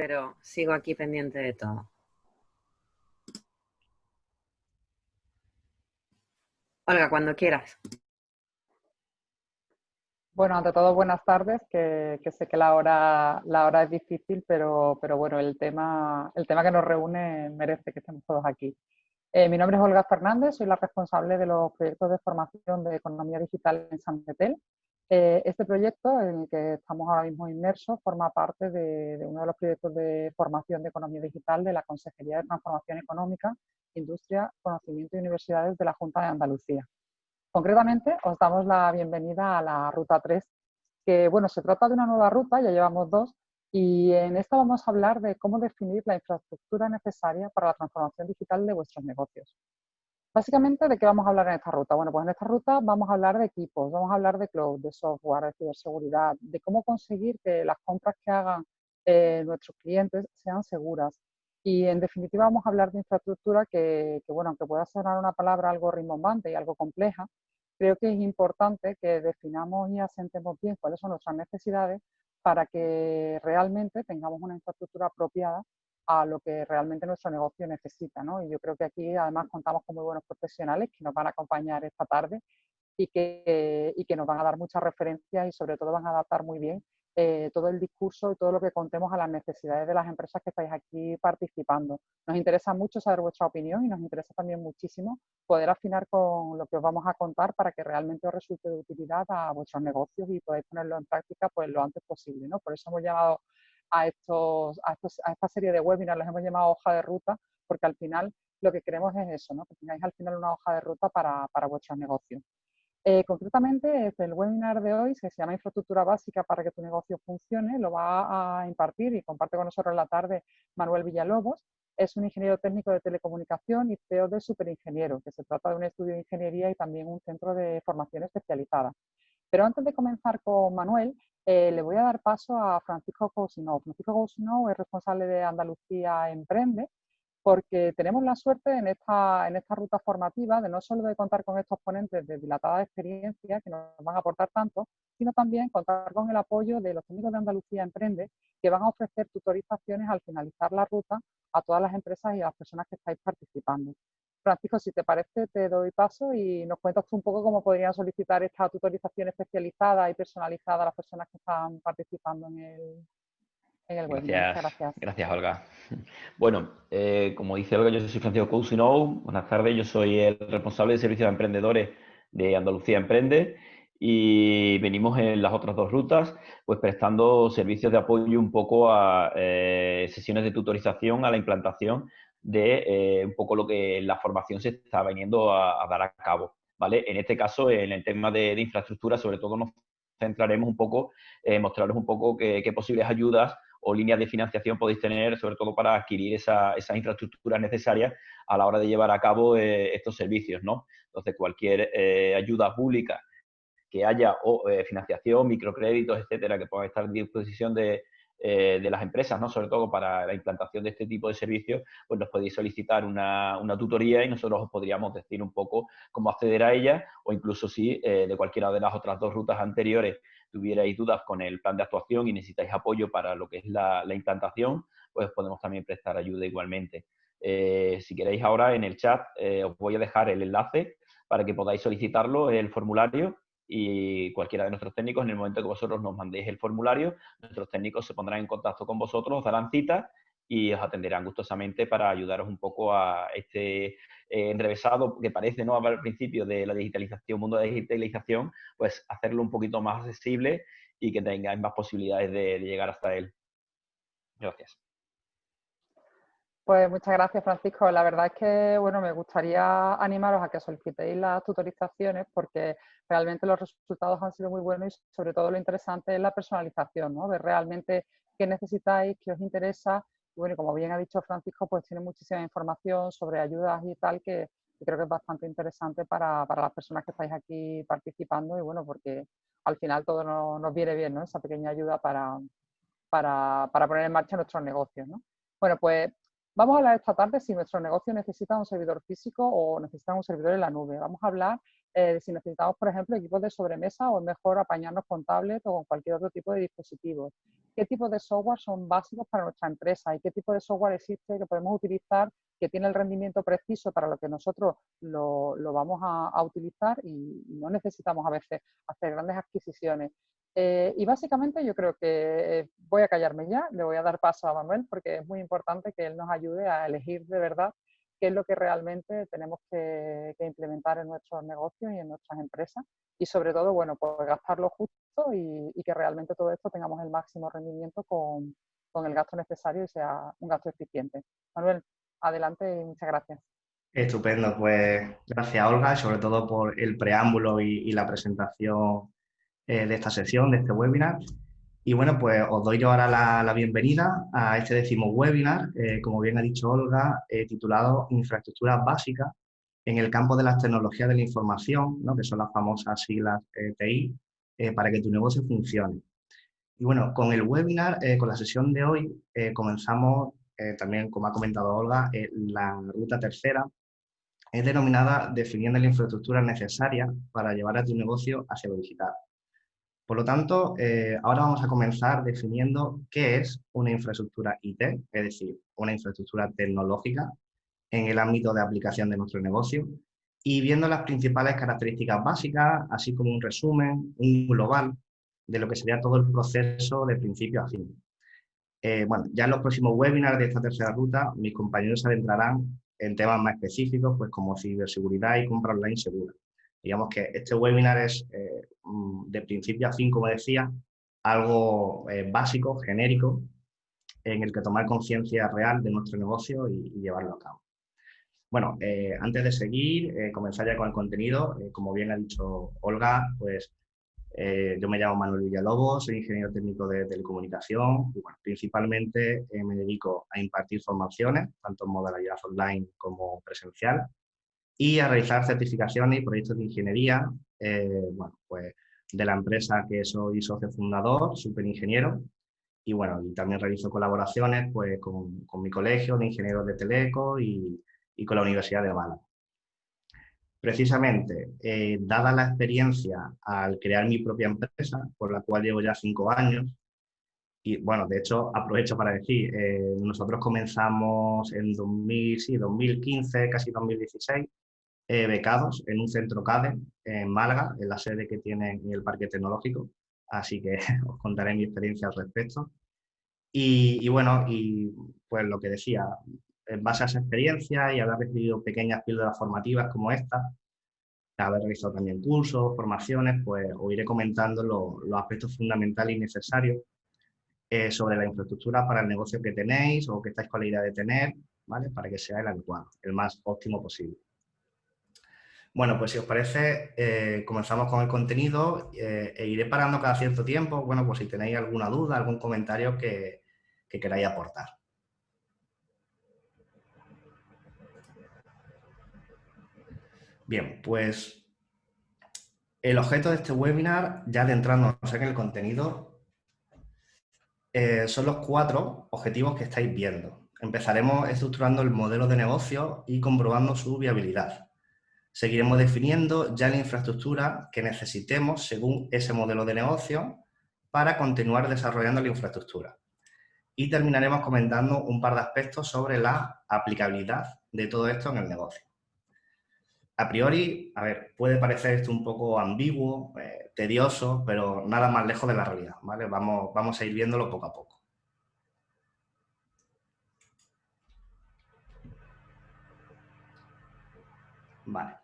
pero sigo aquí pendiente de todo. Olga, cuando quieras. Bueno, ante todo, buenas tardes, que, sé que la hora, la hora es difícil, pero, pero, bueno, el tema, el tema que nos reúne merece que estemos todos aquí. Eh, mi nombre es Olga Fernández, soy la responsable de los proyectos de formación de economía digital en San Metel. Eh, este proyecto en el que estamos ahora mismo inmersos forma parte de, de, uno de los proyectos de formación de economía digital de la Consejería de Transformación Económica, Industria, Conocimiento y Universidades de la Junta de Andalucía. Concretamente, os damos la bienvenida a la Ruta 3, que bueno, se trata de una nueva ruta, ya llevamos dos, y en esta vamos a hablar de cómo definir la infraestructura necesaria para la transformación digital de vuestros negocios. Básicamente, ¿de qué vamos a hablar en esta ruta? Bueno, pues en esta ruta vamos a hablar de equipos, vamos a hablar de cloud, de software, de ciberseguridad, de cómo conseguir que las compras que hagan eh, nuestros clientes sean seguras. Y en definitiva vamos a hablar de infraestructura que, que, bueno, aunque pueda sonar una palabra algo rimbombante y algo compleja, creo que es importante que definamos y asentemos bien cuáles son nuestras necesidades para que realmente tengamos una infraestructura apropiada a lo que realmente nuestro negocio necesita. ¿no? Y yo creo que aquí además contamos con muy buenos profesionales que nos van a acompañar esta tarde y que, y que nos van a dar muchas referencias y sobre todo van a adaptar muy bien eh, todo el discurso y todo lo que contemos a las necesidades de las empresas que estáis aquí participando. Nos interesa mucho saber vuestra opinión y nos interesa también muchísimo poder afinar con lo que os vamos a contar para que realmente os resulte de utilidad a vuestros negocios y podáis ponerlo en práctica pues, lo antes posible. ¿no? Por eso hemos llamado a, estos, a, esta serie de webinars, los hemos llamado hoja de ruta, porque al final lo que queremos es eso, ¿no? que tengáis al final una hoja de ruta para, para vuestros negocios. Eh, concretamente, el webinar de hoy, que se llama Infraestructura Básica para que tu negocio funcione, lo va a impartir y comparte con nosotros en la tarde Manuel Villalobos. Es un ingeniero técnico de telecomunicación y CEO de Superingeniero, que se trata de un estudio de ingeniería y también un centro de formación especializada. Pero antes de comenzar con Manuel, eh, le voy a dar paso a Francisco Cousinou. Francisco Cousinou es responsable de Andalucía Emprende porque tenemos la suerte en esta, en esta ruta formativa de no solo de contar con estos ponentes de dilatada experiencia que nos van a aportar tanto, sino también contar con el apoyo de los técnicos de Andalucía Emprende que van a ofrecer tutorizaciones al finalizar la ruta a todas las empresas y a las personas que estáis participando. Francisco, si te parece, te doy paso y nos cuentas tú un poco cómo podrían solicitar esta tutorización especializada y personalizada a las personas que están participando en el, Gracias, gracias. Olga. Bueno, eh, como dice Olga, yo soy Francisco Cousinou. Buenas tardes, yo soy el responsable de servicios de emprendedores de Andalucía Emprende y venimos en las otras dos rutas, pues prestando servicios de apoyo un poco a eh, sesiones de tutorización, a la implantación de eh, un poco lo que la formación se está veniendo a, dar a cabo. ¿vale? En este caso, en el tema de, infraestructura, sobre todo nos centraremos un poco, eh, mostraros un poco qué, posibles ayudas o líneas de financiación podéis tener, sobre todo para adquirir esa, esas infraestructuras necesarias a la hora de llevar a cabo eh, estos servicios, ¿no? Entonces, cualquier eh, ayuda pública que haya o financiación, microcréditos, etcétera, que puedan estar a disposición de, las empresas, ¿no? sobre todo para la implantación de este tipo de servicios, pues nos podéis solicitar una, una tutoría y nosotros os podríamos decir un poco cómo acceder a ella o incluso si de cualquiera de las otras dos rutas anteriores tuvierais dudas con el plan de actuación y necesitáis apoyo para lo que es la, implantación, pues podemos también prestar ayuda igualmente. Eh, si queréis ahora en el chat eh, os voy a dejar el enlace para que podáis solicitarlo, el formulario, y cualquiera de nuestros técnicos, en el momento que vosotros nos mandéis el formulario, nuestros técnicos se pondrán en contacto con vosotros, os darán cita y os atenderán gustosamente para ayudaros un poco a este eh, enrevesado que parece no al principio de la digitalización, mundo de digitalización, pues hacerlo un poquito más accesible y que tengáis más posibilidades de, llegar hasta él. Gracias. Pues muchas gracias, Francisco. La verdad es que bueno, me gustaría animaros a que solicitéis las tutorizaciones porque realmente los resultados han sido muy buenos y sobre todo lo interesante es la personalización, ¿no? De realmente qué necesitáis, qué os interesa bueno, como bien ha dicho Francisco, pues tiene muchísima información sobre ayudas y tal que, creo que es bastante interesante para, las personas que estáis aquí participando y bueno, porque al final todo nos, viene bien, ¿no? Esa pequeña ayuda para, para, poner en marcha nuestros negocios, ¿no? Bueno, pues vamos a hablar esta tarde si nuestro negocio necesita un servidor físico o necesita un servidor en la nube. Vamos a hablar eh, si necesitamos, por ejemplo, equipos de sobremesa o es mejor apañarnos con tablet o con cualquier otro tipo de dispositivos. ¿Qué tipo de software son básicos para nuestra empresa y qué tipo de software existe que podemos utilizar que tiene el rendimiento preciso para lo que nosotros lo, vamos a, utilizar y, no necesitamos a veces hacer grandes adquisiciones? Eh, y básicamente yo creo que voy a callarme ya, le voy a dar paso a Manuel porque es muy importante que él nos ayude a elegir de verdad qué es lo que realmente tenemos que, implementar en nuestros negocios y en nuestras empresas y sobre todo, bueno, pues gastarlo justo y, que realmente todo esto tengamos el máximo rendimiento con, con, el gasto necesario y sea un gasto eficiente. Manuel, adelante y muchas gracias. Estupendo, pues gracias Olga, sobre todo por el preámbulo y, la presentación eh, de esta sesión, de este webinar. Y bueno, pues os doy yo ahora la, bienvenida a este décimo webinar, eh, como bien ha dicho Olga, eh, titulado Infraestructuras básicas en el campo de las tecnologías de la información, ¿no? que son las famosas siglas TI, para que tu negocio funcione. Y bueno, con el webinar, con la sesión de hoy, comenzamos, también como ha comentado Olga, la ruta tercera, es denominada definiendo la infraestructura necesaria para llevar a tu negocio hacia lo digital. Por lo tanto, eh, ahora vamos a comenzar definiendo qué es una infraestructura IT, es decir, una infraestructura tecnológica en el ámbito de aplicación de nuestro negocio y viendo las principales características básicas, así como un resumen, un global de lo que sería todo el proceso de principio a fin. Eh, bueno, ya en los próximos webinars de esta tercera ruta, mis compañeros se adentrarán en temas más específicos, pues como ciberseguridad y compra online segura. Digamos que este webinar es eh, mm, de principio a fin, como decía, algo eh, básico, genérico, en el que tomar conciencia real de nuestro negocio y, llevarlo a cabo. Bueno, eh, antes de seguir, comenzar ya con el contenido, como bien ha dicho Olga, pues yo me llamo Manuel Villalobos, soy ingeniero técnico de telecomunicación y bueno, principalmente me dedico a impartir formaciones, tanto en modalidad online como presencial, y a realizar certificaciones y proyectos de ingeniería, eh, bueno, pues de la empresa que soy socio fundador, superingeniero, y bueno, y también realizo colaboraciones pues con, con mi colegio de ingenieros de Teleco y, y con la Universidad de Málaga. Precisamente, eh, dada la experiencia al crear mi propia empresa, por la cual llevo ya cinco años, y bueno, de hecho, aprovecho para decir, eh, nosotros comenzamos en 2000, sí, 2015, casi 2016, eh, becados en un centro CADE en Málaga, en la sede que tiene en el Parque Tecnológico, así que os contaré mi experiencia al respecto. Y, bueno, y pues lo que decía, en base a esa experiencia y haber recibido pequeñas píldoras formativas como esta, haber realizado también cursos, formaciones, pues os iré comentando los aspectos fundamentales y necesarios eh, sobre la infraestructura para el negocio que tenéis o que estáis con la idea de tener, ¿vale? Para que sea el adecuado, el más óptimo posible. Bueno, pues si os parece, eh, comenzamos con el contenido eh, e iré parando cada cierto tiempo, bueno, pues si tenéis alguna duda, algún comentario que, queráis aportar. Bien, pues el objeto de este webinar, ya adentrándonos en el contenido, eh, son los cuatro objetivos que estáis viendo. Empezaremos estructurando el modelo de negocio y comprobando su viabilidad. Seguiremos definiendo ya la infraestructura que necesitemos según ese modelo de negocio para continuar desarrollando la infraestructura. Y terminaremos comentando un par de aspectos sobre la aplicabilidad de todo esto en el negocio. A priori, a ver, puede parecer esto un poco ambiguo, eh, tedioso, pero nada más lejos de la realidad, ¿vale? Vamos, vamos a ir viéndolo poco a poco. Vale.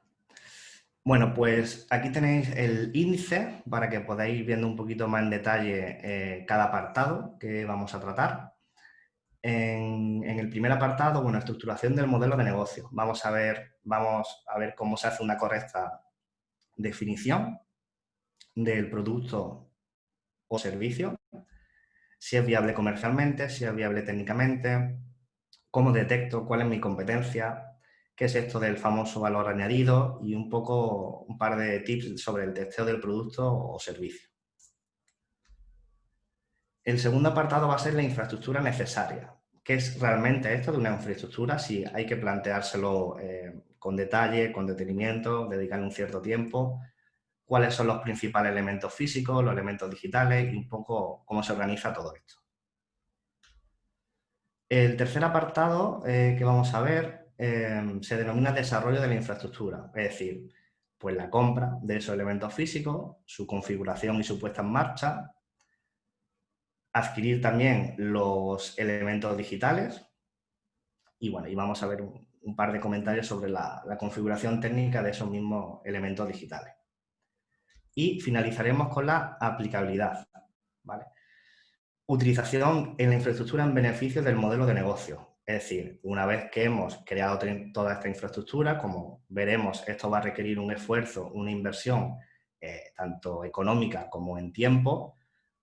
Bueno, pues aquí tenéis el índice para que podáis ir viendo un poquito más en detalle eh, cada apartado que vamos a tratar. En, el primer apartado, bueno, estructuración del modelo de negocio. Vamos a ver, vamos a ver cómo se hace una correcta definición del producto o servicio, si es viable comercialmente, si es viable técnicamente, cómo detecto cuál es mi competencia, qué es esto del famoso valor añadido y un poco un par de tips sobre el testeo del producto o servicio. El segundo apartado va a ser la infraestructura necesaria. ¿Qué es realmente esto de una infraestructura? Si hay que planteárselo eh, con detalle, con detenimiento, dedicarle un cierto tiempo, cuáles son los principales elementos físicos, los elementos digitales y un poco cómo se organiza todo esto. El tercer apartado eh, que vamos a ver eh, se denomina desarrollo de la infraestructura, es decir, pues la compra de esos elementos físicos, su configuración y su puesta en marcha, adquirir también los elementos digitales y bueno, y vamos a ver un, par de comentarios sobre la, configuración técnica de esos mismos elementos digitales. Y finalizaremos con la aplicabilidad. Utilización en la infraestructura en beneficio del modelo de negocio. Es decir, una vez que hemos creado toda esta infraestructura, como veremos, esto va a requerir un esfuerzo, una inversión, eh, tanto económica como en tiempo,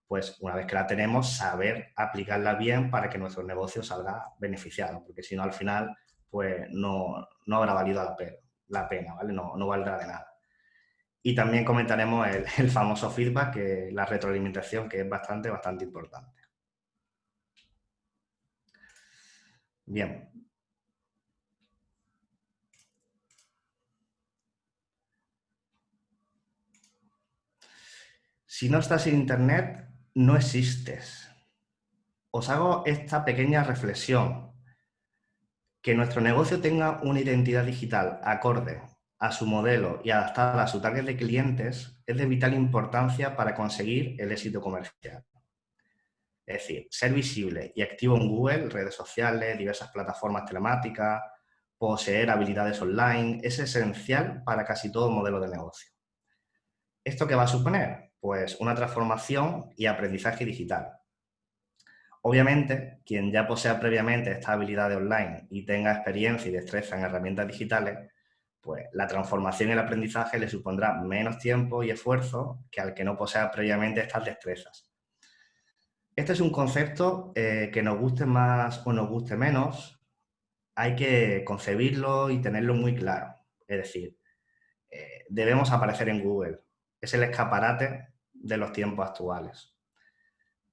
pues una vez que la tenemos, saber aplicarla bien para que nuestro negocio salga beneficiado, porque si no, al final, pues no, habrá valido la pena, la pena ¿vale? No, no, valdrá de nada. Y también comentaremos el, el famoso feedback, que la retroalimentación, que es bastante, bastante importante. Bien. Si no estás en Internet, no existes. Os hago esta pequeña reflexión. Que nuestro negocio tenga una identidad digital acorde a su modelo y adaptada a su target de clientes es de vital importancia para conseguir el éxito comercial. Es decir, ser visible y activo en Google, redes sociales, diversas plataformas telemáticas, poseer habilidades online, es esencial para casi todo modelo de negocio. ¿Esto qué va a suponer? Pues una transformación y aprendizaje digital. Obviamente, quien ya posea previamente esta habilidad de online y tenga experiencia y destreza en herramientas digitales, pues la transformación y el aprendizaje le supondrá menos tiempo y esfuerzo que al que no posea previamente estas destrezas. Este es un concepto eh, que nos guste más o nos guste menos, hay que concebirlo y tenerlo muy claro. Es decir, eh, debemos aparecer en Google. Es el escaparate de los tiempos actuales.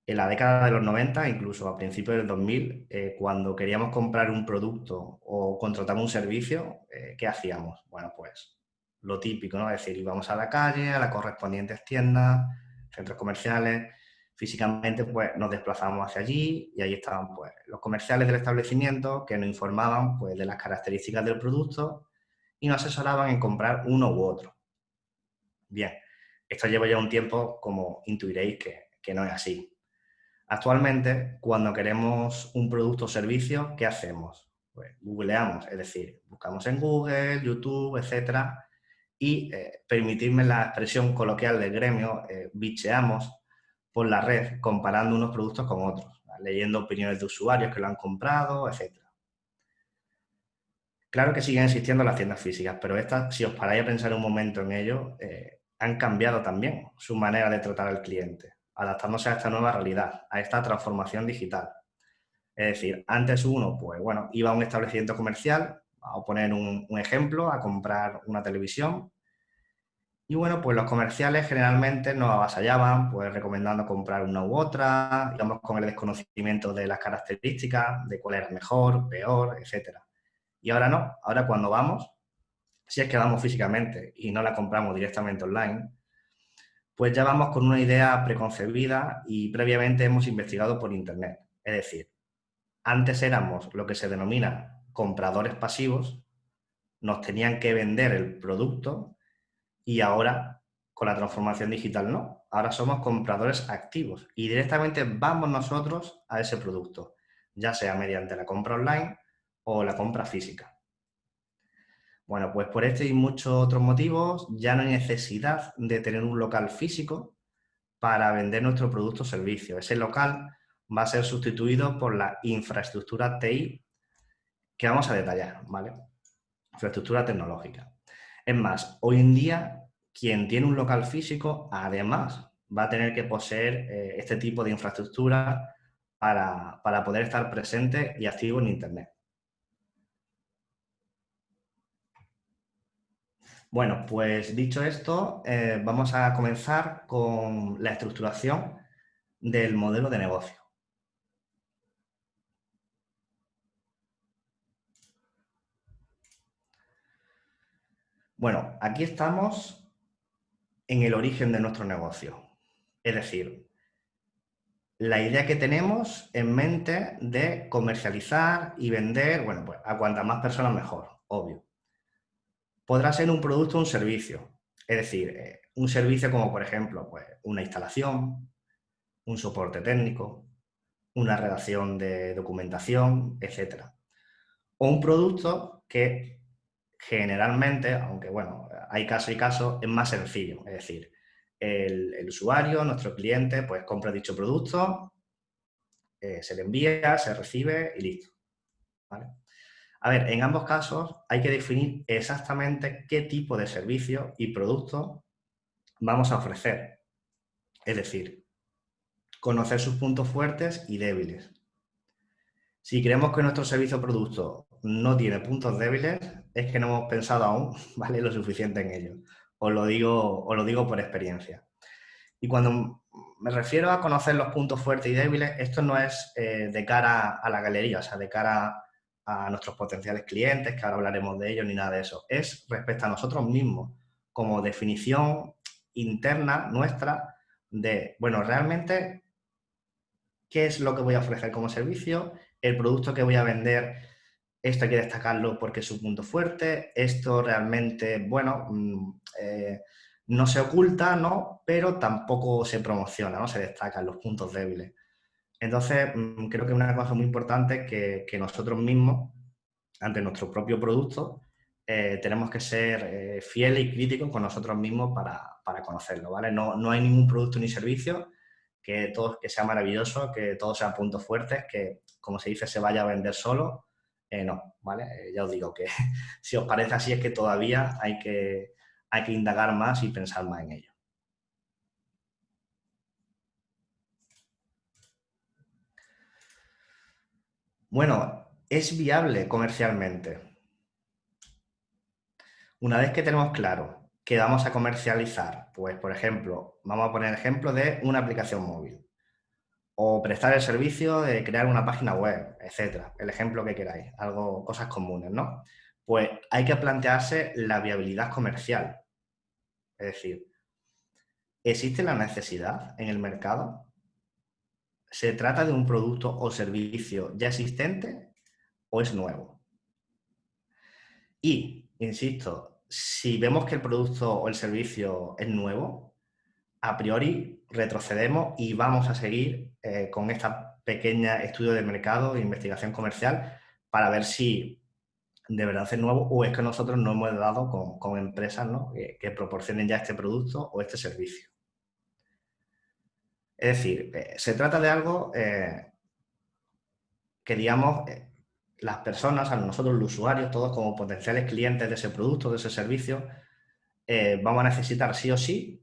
En la década de los 90, incluso a principios del 2000, eh, cuando queríamos comprar un producto o contratar un servicio, ¿qué hacíamos? Bueno, pues lo típico, ¿no? Es decir, íbamos a la calle, a las correspondientes tiendas, centros comerciales, físicamente pues nos desplazábamos hacia allí y ahí estaban pues los comerciales del establecimiento que nos informaban pues de las características del producto y nos asesoraban en comprar uno u otro. Bien, esto lleva ya un tiempo, como intuiréis, que, no es así. Actualmente, cuando queremos un producto o servicio, ¿qué hacemos? Pues googleamos, es decir, buscamos en Google, YouTube, etcétera, y eh, permitirme la expresión coloquial del gremio, eh, bicheamos por la red comparando unos productos con otros, leyendo opiniones de usuarios que lo han comprado, etcétera. Claro que siguen existiendo las tiendas físicas, pero estas, si os paráis a pensar un momento en ello, eh, han cambiado también su manera de tratar al cliente, adaptándose a esta nueva realidad, a esta transformación digital. Es decir, antes uno, pues bueno, iba a un establecimiento comercial, a poner un, ejemplo, a comprar una televisión, y bueno, pues los comerciales generalmente nos avasallaban, pues recomendando comprar una u otra, íbamos con el desconocimiento de las características, de cuál era mejor, peor, etc. Y ahora no, ahora cuando vamos, si es que vamos físicamente y no la compramos directamente online, pues ya vamos con una idea preconcebida y previamente hemos investigado por Internet. Es decir, antes éramos lo que se denomina compradores pasivos, nos tenían que vender el producto y ahora con la transformación digital no. Ahora somos compradores activos y directamente vamos nosotros a ese producto, ya sea mediante la compra online o la compra física. Bueno, pues por este y muchos otros motivos ya no hay necesidad de tener un local físico para vender nuestro producto o servicio. Ese local va a ser sustituido por la infraestructura TI que vamos a detallar, ¿vale? Infraestructura tecnológica. Es más, hoy en día quien tiene un local físico además va a tener que poseer eh, este tipo de infraestructura para, para poder estar presente y activo en Internet. Bueno, pues dicho esto, eh, vamos a comenzar con la estructuración del modelo de negocio. Bueno, aquí estamos en el origen de nuestro negocio. Es decir, la idea que tenemos en mente de comercializar y vender, bueno, pues a cuantas más personas mejor, obvio. Podrá ser un producto o un servicio. Es decir, eh, un servicio como, por ejemplo, pues una instalación, un soporte técnico, una redacción de documentación, etc. O un producto que generalmente, aunque bueno, hay caso y caso, es más sencillo. Es decir, el, usuario, nuestro cliente, pues compra dicho producto, eh, se le envía, se recibe y listo. A ver, en ambos casos hay que definir exactamente qué tipo de servicio y producto vamos a ofrecer. Es decir, conocer sus puntos fuertes y débiles. Si creemos que nuestro servicio o producto no tiene puntos débiles, es que no hemos pensado aún ¿vale? lo suficiente en ello. Os lo digo, os lo digo por experiencia. Y cuando me refiero a conocer los puntos fuertes y débiles, esto no es eh, de cara a la galería, o sea, de cara a nuestros potenciales clientes, que ahora hablaremos de ellos, ni nada de eso. Es respecto a nosotros mismos, como definición interna nuestra de, bueno, realmente qué es lo que voy a ofrecer como servicio, el producto que voy a vender, esto hay que destacarlo porque es un punto fuerte, esto realmente, bueno, mm, eh, no se oculta, ¿no? Pero tampoco se promociona, ¿no? Se destacan los puntos débiles. Entonces, mm, creo que una cosa muy importante que, que nosotros mismos, ante nuestro propio producto, eh, tenemos que ser eh, fieles y críticos con nosotros mismos para, para conocerlo, ¿vale? No, no hay ningún producto ni servicio que, todo, que sea maravilloso, que todos sean puntos fuertes, que, como se dice, se vaya a vender solo. Eh, no, ¿vale? Eh, ya os digo que si os parece así es que todavía hay que, hay que indagar más y pensar más en ello. Bueno, es viable comercialmente. Una vez que tenemos claro que vamos a comercializar? Pues, por ejemplo, vamos a poner ejemplo de una aplicación móvil o prestar el servicio de crear una página web, etcétera. El ejemplo que queráis, algo, cosas comunes, ¿no? Pues hay que plantearse la viabilidad comercial. Es decir, ¿existe la necesidad en el mercado? ¿Se trata de un producto o servicio ya existente o es nuevo? Y, insisto, si vemos que el producto o el servicio es nuevo, a priori retrocedemos y vamos a seguir eh, con esta pequeña estudio de mercado e investigación comercial para ver si de verdad es nuevo o es que nosotros no hemos dado con, empresas que, proporcionen ya este producto o este servicio. Es decir, eh, se trata de algo eh, que, digamos, las personas, a nosotros los usuarios, todos como potenciales clientes de ese producto, de ese servicio, vamos a necesitar sí o sí,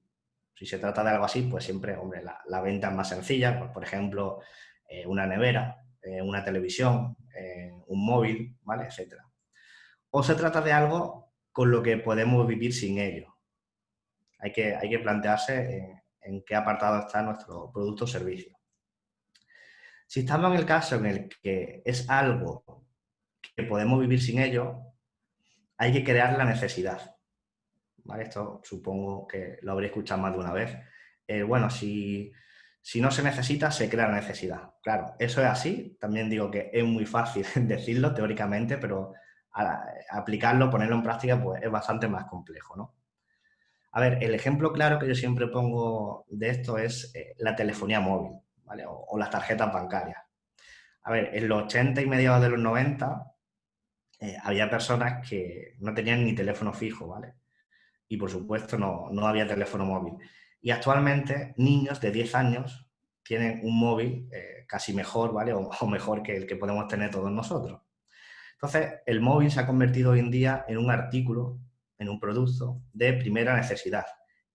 si se trata de algo así, pues siempre, hombre, la, venta es más sencilla, pues, por ejemplo, eh, una nevera, eh, una televisión, un móvil, ¿vale? Etcétera. O se trata de algo con lo que podemos vivir sin ello. Hay que, hay que plantearse en, en qué apartado está nuestro producto o servicio. Si estamos en el caso en el que es algo que podemos vivir sin ello, hay que crear la necesidad. Esto supongo que lo habréis escuchado más de una vez. Eh, bueno, si, no se necesita, se crea necesidad. Claro, eso es así. También digo que es muy fácil decirlo teóricamente, pero aplicarlo, ponerlo en práctica, pues es bastante más complejo, ¿no? A ver, el ejemplo claro que yo siempre pongo de esto es eh, la telefonía móvil, ¿vale? O, o, las tarjetas bancarias. A ver, en los 80 y mediados de los 90, eh, había personas que no tenían ni teléfono fijo, ¿vale? Y por supuesto no, había teléfono móvil. Y actualmente niños de 10 años tienen un móvil eh, casi mejor, ¿vale? O, mejor que el que podemos tener todos nosotros. Entonces, el móvil se ha convertido hoy en día en un artículo, en un producto de primera necesidad.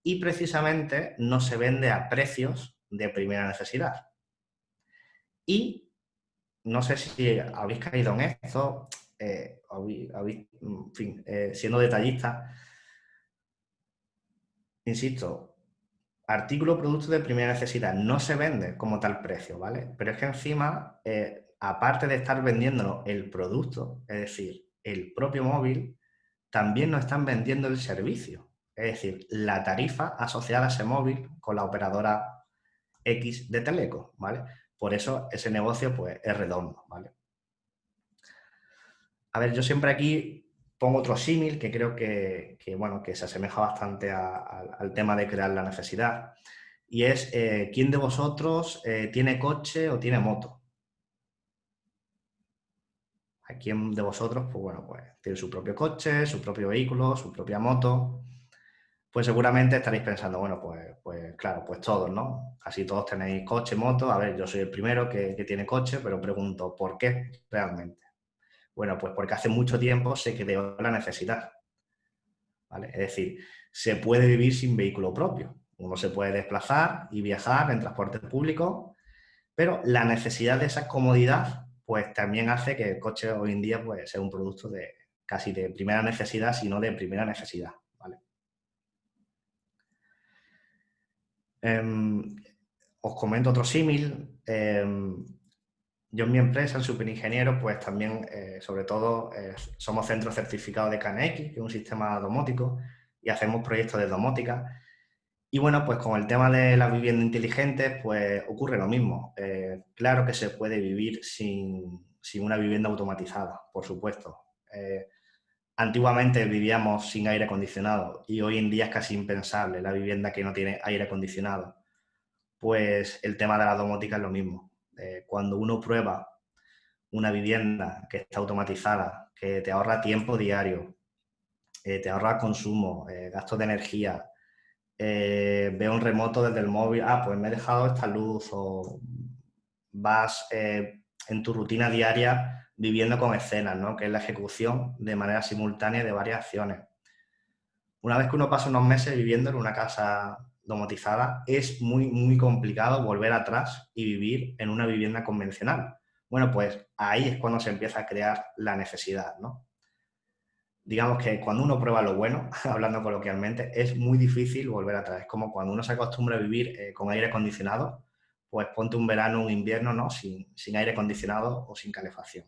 Y precisamente no se vende a precios de primera necesidad. Y no sé si habéis caído en esto, eh, en fin, eh, siendo detallista, insisto, artículo producto de primera necesidad no se vende como tal precio, ¿vale? Pero es que encima, eh, aparte de estar vendiéndolo el producto, es decir, el propio móvil, también nos están vendiendo el servicio. Es decir, la tarifa asociada a ese móvil con la operadora X de Teleco, ¿vale? Por eso ese negocio pues, es redondo, ¿vale? A ver, yo siempre aquí pongo otro símil que creo que, bueno, que se asemeja bastante al tema de crear la necesidad. Y es, eh, ¿quién de vosotros eh, tiene coche o tiene moto? ¿A quién de vosotros, pues bueno, pues tiene su propio coche, su propio vehículo, su propia moto? Pues seguramente estaréis pensando, bueno, pues, pues claro, pues todos, ¿no? Casi todos tenéis coche, moto. A ver, yo soy el primero que tiene coche, pero pregunto, ¿por qué realmente? Bueno, pues porque hace mucho tiempo se creó la necesidad. ¿vale? Es decir, se puede vivir sin vehículo propio. Uno se puede desplazar y viajar en transporte público, pero la necesidad de esa comodidad pues también hace que el coche hoy en día pues, sea un producto de casi de primera necesidad, sino de primera necesidad. ¿vale? Em, os comento otro símil. Em, yo en mi empresa, en Superingeniero, pues también, eh, sobre todo, eh, somos centro certificado de KNX, que es un sistema domótico, y hacemos proyectos de domótica. Y bueno, pues con el tema de la vivienda inteligente, pues ocurre lo mismo. Eh, claro que se puede vivir sin, sin, una vivienda automatizada, por supuesto. antiguamente vivíamos sin aire acondicionado y hoy en día es casi impensable la vivienda que no tiene aire acondicionado. Pues el tema de la domótica es lo mismo eh, cuando uno prueba una vivienda que está automatizada, que te ahorra tiempo diario, eh, te ahorra consumo, eh, gastos de energía, ve un remoto desde el móvil, ah, pues me he dejado esta luz o vas en tu rutina diaria viviendo con escenas, ¿no? que es la ejecución de manera simultánea de varias acciones. Una vez que uno pasa unos meses viviendo en una casa domotizada, es muy, muy complicado volver atrás y vivir en una vivienda convencional. Bueno, pues ahí es cuando se empieza a crear la necesidad, ¿no? Digamos que cuando uno prueba lo bueno, hablando coloquialmente, es muy difícil volver atrás. Es como cuando uno se acostumbra a vivir eh, con aire acondicionado, pues ponte un verano, un invierno, ¿no? Sin, aire acondicionado o sin calefacción.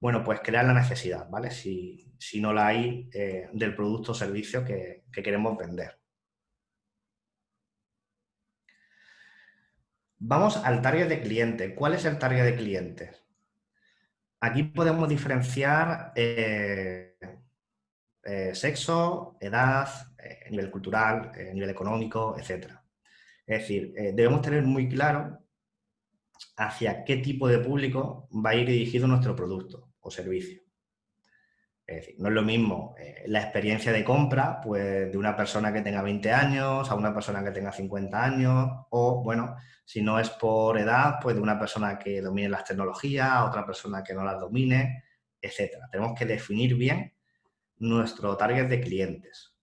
Bueno, pues crear la necesidad, ¿vale? Si, no la hay eh, del producto o servicio que queremos vender. Vamos al target de cliente. ¿Cuál es el target de clientes? Aquí podemos diferenciar eh, eh, sexo, edad, eh, nivel cultural, nivel económico, etc. Es decir, debemos tener muy claro hacia qué tipo de público va a ir dirigido nuestro producto o servicio. Es decir, no es lo mismo eh, la experiencia de compra pues, de una persona que tenga 20 años a una persona que tenga 50 años o, bueno, si no es por edad, pues de una persona que domine las tecnologías, a otra persona que no las domine, etc. Tenemos que definir bien nuestro target de clientes.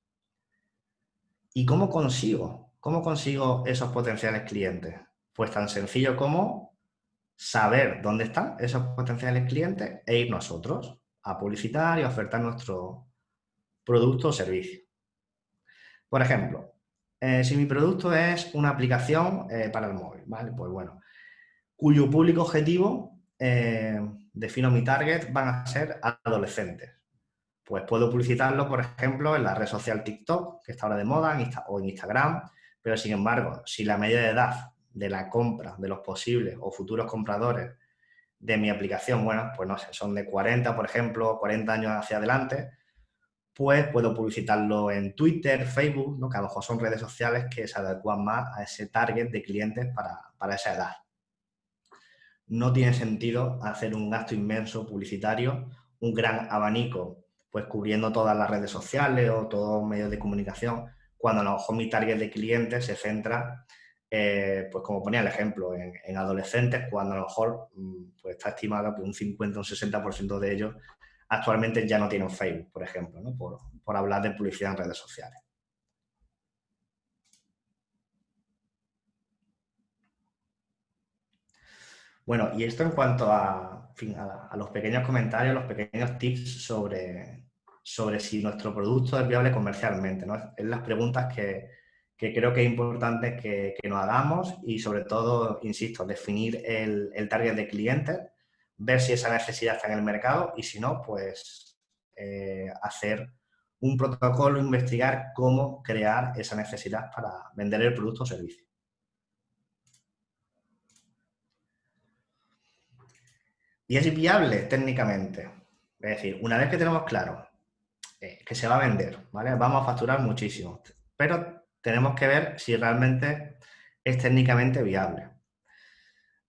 ¿Y cómo consigo? ¿Cómo consigo esos potenciales clientes? Pues tan sencillo como saber dónde están esos potenciales clientes e ir nosotros a publicitar y ofertar nuestro producto o servicio. Por ejemplo, eh, si mi producto es una aplicación eh, para el móvil, ¿vale? Pues bueno, cuyo público objetivo, eh, defino mi target, van a ser adolescentes. Pues puedo publicitarlo, por ejemplo, en la red social TikTok, que está ahora de moda, o en Instagram, pero sin embargo, si la media de edad de la compra de los posibles o futuros compradores de mi aplicación, bueno, pues no sé, son de 40, por ejemplo, 40 años hacia adelante, pues puedo publicitarlo en Twitter, Facebook, ¿no? que a lo mejor son redes sociales que se adecuan más a ese target de clientes para, esa edad. No tiene sentido hacer un gasto inmenso publicitario, un gran abanico, pues cubriendo todas las redes sociales o todos los medios de comunicación, cuando a lo mejor mi target de clientes se centra eh, pues como ponía el ejemplo, en, adolescentes, cuando a lo mejor mm, pues está estimado que un 50 o un 60% de ellos actualmente ya no tienen Facebook, por ejemplo, por, hablar de publicidad en redes sociales. Bueno, y esto en cuanto a, a, los pequeños comentarios, los pequeños tips sobre, sobre si nuestro producto es viable comercialmente. ¿no? Es las preguntas que, que creo que es importante que, nos hagamos y sobre todo, insisto, definir el, target de clientes, ver si esa necesidad está en el mercado y si no, pues eh, hacer un protocolo, investigar cómo crear esa necesidad para vender el producto o servicio. Y es viable técnicamente. Es decir, una vez que tenemos claro eh, que se va a vender, ¿vale? Vamos a facturar muchísimo. Pero tenemos que ver si realmente es técnicamente viable.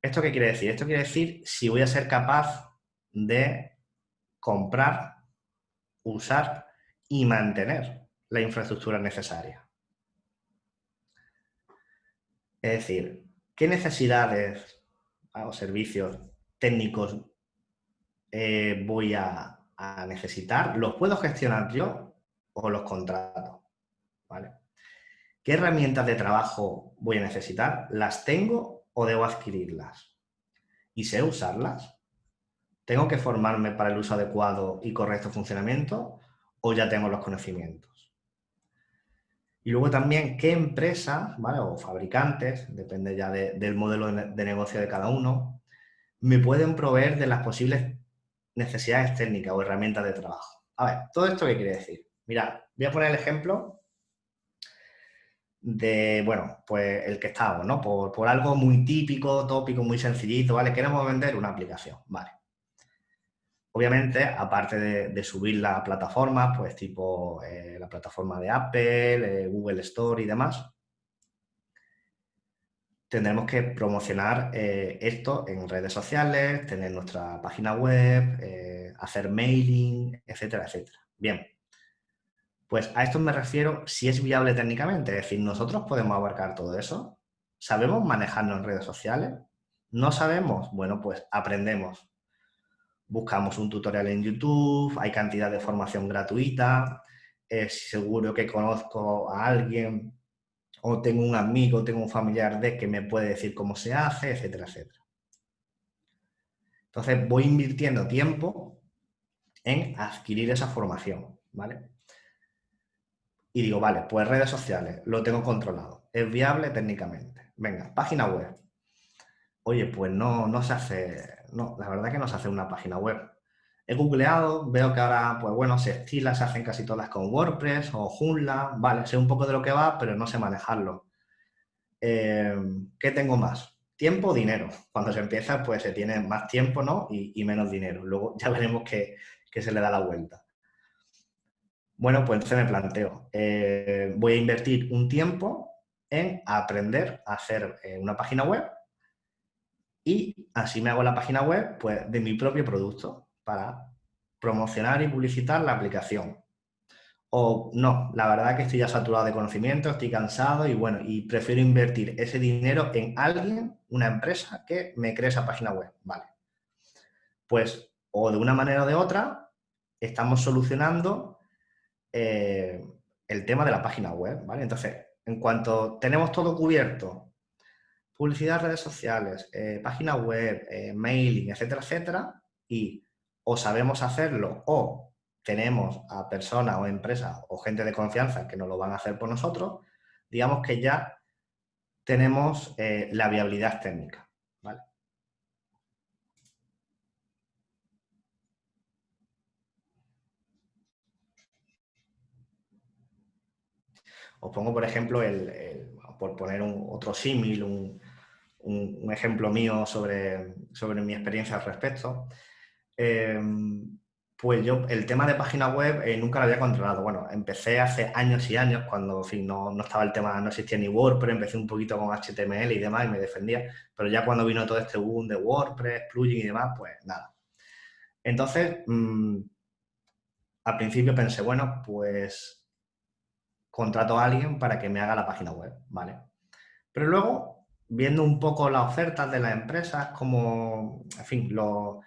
¿Esto qué quiere decir? Esto quiere decir si voy a ser capaz de comprar, usar y mantener la infraestructura necesaria. Es decir, ¿qué necesidades o servicios técnicos eh, voy a, necesitar? ¿Los puedo gestionar yo o los contrato? ¿Vale? ¿Qué herramientas de trabajo voy a necesitar? ¿Las tengo o debo adquirirlas? ¿Y sé usarlas? ¿Tengo que formarme para el uso adecuado y correcto funcionamiento o ya tengo los conocimientos? Y luego también, ¿qué empresas o fabricantes, depende ya del modelo de negocio de cada uno, me pueden proveer de las posibles necesidades técnicas o herramientas de trabajo? A ver, ¿todo esto qué quiere decir? Mira, voy a poner el ejemplo de, bueno, pues el que estamos, ¿no? Por, por, algo muy típico, tópico, muy sencillito, ¿vale? Queremos vender una aplicación, ¿vale? Obviamente, aparte de, subir la plataforma, pues tipo eh, la plataforma de Apple, eh, Google Store y demás, tendremos que promocionar eh, esto en redes sociales, tener nuestra página web, hacer mailing, etcétera, etcétera. Bien, pues a esto me refiero si es viable técnicamente, es decir, nosotros podemos abarcar todo eso, sabemos manejarnos en redes sociales, no sabemos, bueno, pues aprendemos, buscamos un tutorial en YouTube, hay cantidad de formación gratuita, es seguro que conozco a alguien o tengo un amigo, tengo un familiar de que me puede decir cómo se hace, etcétera, etcétera. Entonces voy invirtiendo tiempo en adquirir esa formación, ¿vale? Y digo, vale, pues redes sociales, lo tengo controlado, es viable técnicamente. Venga, página web. Oye, pues no, no se hace, no, la verdad que no se hace una página web. He googleado, veo que ahora, pues bueno, se estila, se hacen casi todas con WordPress o Joomla, vale, sé un poco de lo que va, pero no sé manejarlo. Eh, ¿Qué tengo más? Tiempo o dinero. Cuando se empieza, pues se tiene más tiempo, ¿no? Y, menos dinero. Luego ya veremos que, se le da la vuelta. Bueno, pues entonces me planteo, eh, voy a invertir un tiempo en aprender a hacer eh, una página web y así me hago la página web pues, de mi propio producto para promocionar y publicitar la aplicación. O no, la verdad que estoy ya saturado de conocimiento, estoy cansado y bueno, y prefiero invertir ese dinero en alguien, una empresa que me cree esa página web. Vale. Pues o de una manera o de otra estamos solucionando eh, el tema de la página web, ¿vale? Entonces, en cuanto tenemos todo cubierto publicidad, redes sociales, eh, página web, eh, mailing, etcétera, etcétera, y o sabemos hacerlo o tenemos a personas o empresas o gente de confianza que nos lo van a hacer por nosotros, digamos que ya tenemos la viabilidad técnica. ¿vale? Os pongo, por ejemplo, el, por poner otro símil, un, un, ejemplo mío sobre, sobre, mi experiencia al respecto. Em, pues yo el tema de página web eh, nunca lo había controlado. Bueno, empecé hace años y años cuando no, no, estaba el tema, no existía ni WordPress, empecé un poquito con HTML y demás y me defendía, pero ya cuando vino todo este boom de WordPress, plugin y demás, pues nada. Entonces, mm, al principio pensé, bueno, pues contrato a alguien para que me haga la página web, ¿vale? Pero luego viendo un poco las ofertas de las empresas, como, en fin, lo,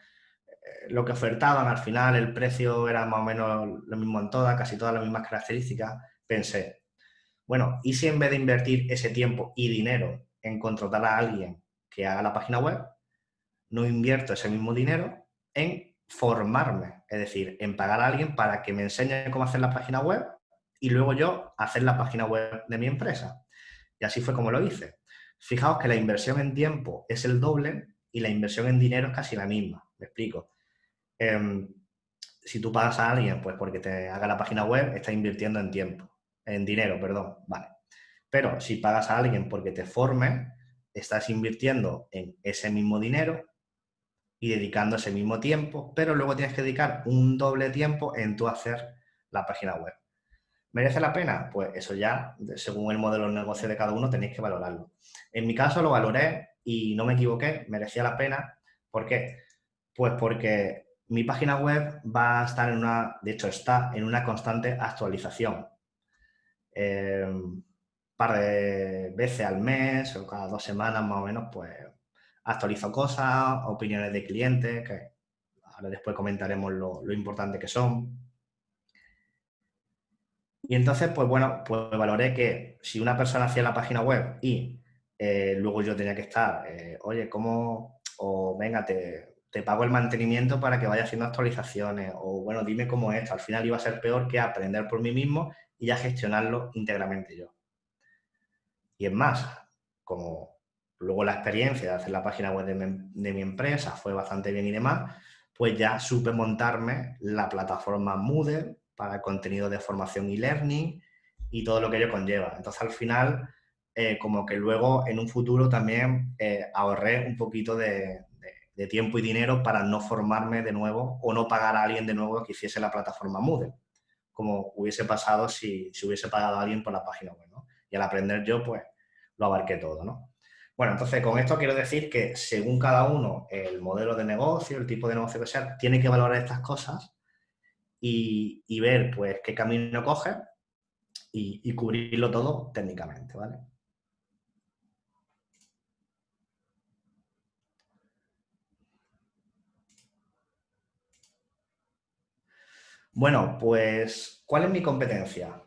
eh, lo que ofertaban al final, el precio era más o menos lo mismo en todas, casi todas las mismas características, pensé, bueno, ¿y si en vez de invertir ese tiempo y dinero en contratar a alguien que haga la página web, no invierto ese mismo dinero en formarme, es decir, en pagar a alguien para que me enseñe cómo hacer la página web y luego yo hacer la página web de mi empresa. Y así fue como lo hice. Fijaos que la inversión en tiempo es el doble y la inversión en dinero es casi la misma. Me explico. Em, si tú pagas a alguien, pues porque te haga la página web, estás invirtiendo en tiempo, en dinero, perdón, vale. Pero si pagas a alguien porque te forme, estás invirtiendo en ese mismo dinero y dedicando ese mismo tiempo, pero luego tienes que dedicar un doble tiempo en tu hacer la página web. ¿Merece la pena? Pues eso ya, según el modelo de negocio de cada uno, tenéis que valorarlo. En mi caso lo valoré y no me equivoqué, merecía la pena. ¿Por qué? Pues porque mi página web va a estar en una, de hecho está en una constante actualización. Un par de veces al mes o cada dos semanas más o menos, pues actualizo cosas, opiniones de clientes, que ahora después comentaremos lo, importante que son. Y entonces, pues bueno, pues valoré que si una persona hacía la página web y eh, luego yo tenía que estar, eh, oye, ¿cómo? O venga, te, te, pago el mantenimiento para que vaya haciendo actualizaciones, o bueno, dime cómo es. Al final iba a ser peor que aprender por mí mismo y ya gestionarlo íntegramente yo. Y es más, como Luego la experiencia de hacer la página web de mi, empresa fue bastante bien y demás, pues ya supe montarme la plataforma Moodle para contenido de formación y learning y todo lo que ello conlleva. Entonces, al final, eh, como que luego en un futuro también eh, ahorré un poquito de, tiempo y dinero para no formarme de nuevo o no pagar a alguien de nuevo que hiciese la plataforma Moodle, como hubiese pasado si, si hubiese pagado a alguien por la página web. Y al aprender yo, pues, lo abarqué todo, ¿no? Bueno, entonces con esto quiero decir que según cada uno, el modelo de negocio, el tipo de negocio que sea, tiene que valorar estas cosas y, ver pues qué camino coge y, cubrirlo todo técnicamente, ¿vale? Bueno, pues, ¿cuál es mi competencia?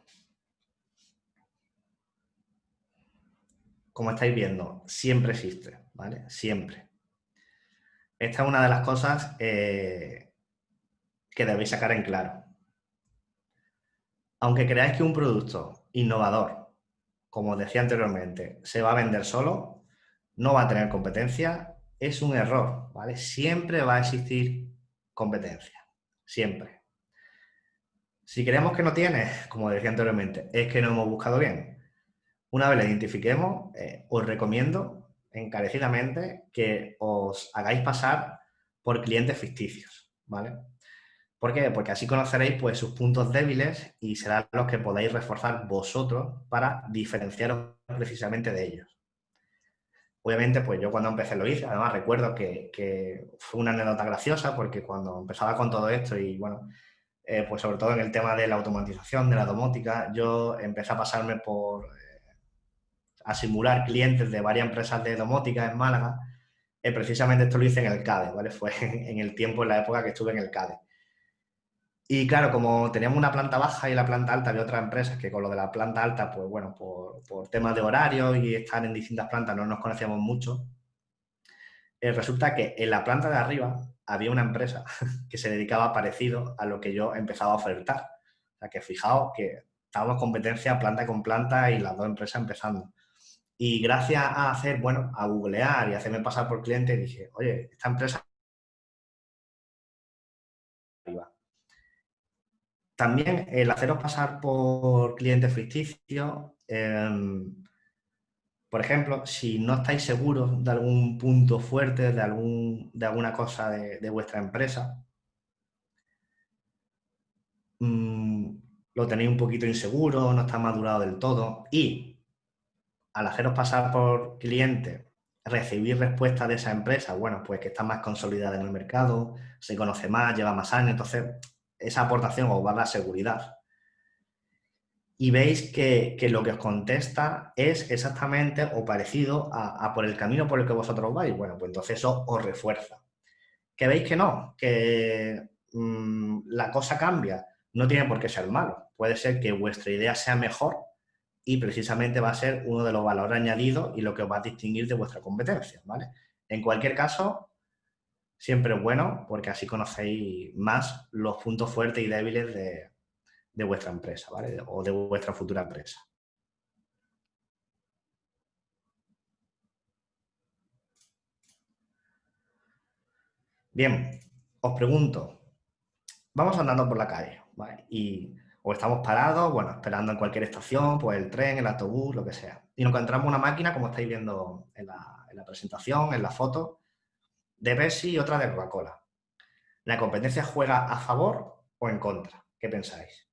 como estáis viendo, siempre existe, ¿vale? Siempre. Esta es una de las cosas eh, que debéis sacar en claro. Aunque creáis que un producto innovador, como decía anteriormente, se va a vender solo, no va a tener competencia, es un error, ¿vale? Siempre va a existir competencia, siempre. Si creemos que no tiene, como decía anteriormente, es que no hemos buscado bien. Una vez la identifiquemos, eh, os recomiendo encarecidamente que os hagáis pasar por clientes ficticios, ¿vale? ¿Por qué? Porque así conoceréis pues, sus puntos débiles y serán los que podáis reforzar vosotros para diferenciaros precisamente de ellos. Obviamente, pues yo cuando empecé lo hice, además recuerdo que, fue una anécdota graciosa porque cuando empezaba con todo esto y bueno, eh, pues sobre todo en el tema de la automatización, de la domótica, yo empecé a pasarme por a simular clientes de varias empresas de domótica en Málaga, eh, precisamente esto lo hice en el CADE, ¿vale? Fue en el tiempo, en la época que estuve en el CADE. Y claro, como teníamos una planta baja y la planta alta, había otras empresas que con lo de la planta alta, pues bueno, por, por temas de horario y estar en distintas plantas no nos conocíamos mucho. Eh, resulta que en la planta de arriba había una empresa que se dedicaba parecido a lo que yo empezaba a ofertar. O sea que fijaos que estábamos competencia planta con planta y las dos empresas empezando. Y gracias a hacer, bueno, a googlear y hacerme pasar por cliente, dije, oye, esta empresa... También el haceros pasar por clientes ficticios, em, por ejemplo, si no estáis seguros de algún punto fuerte, de, algún, de alguna cosa de, vuestra empresa, mm, lo tenéis un poquito inseguro, no está madurado del todo y al haceros pasar por cliente, recibir respuestas de esa empresa, bueno, pues que está más consolidada en el mercado, se conoce más, lleva más años, entonces esa aportación os va a seguridad. Y veis que, lo que os contesta es exactamente o parecido a, por el camino por el que vosotros vais. Bueno, pues entonces eso os refuerza. ¿Que veis que no? Que mm, la cosa cambia. No tiene por qué ser malo. Puede ser que vuestra idea sea mejor y precisamente va a ser uno de los valores añadidos y lo que os va a distinguir de vuestra competencia, ¿vale? En cualquier caso, siempre es bueno porque así conocéis más los puntos fuertes y débiles de, vuestra empresa, ¿vale? O de vuestra futura empresa. Bien, os pregunto, vamos andando por la calle, Y, o estamos parados, bueno, esperando en cualquier estación, pues el tren, el autobús, lo que sea. Y nos encontramos una máquina, como estáis viendo en la, en la presentación, en la foto, de Pepsi y otra de Coca-Cola. ¿La competencia juega a favor o en contra? ¿Qué pensáis?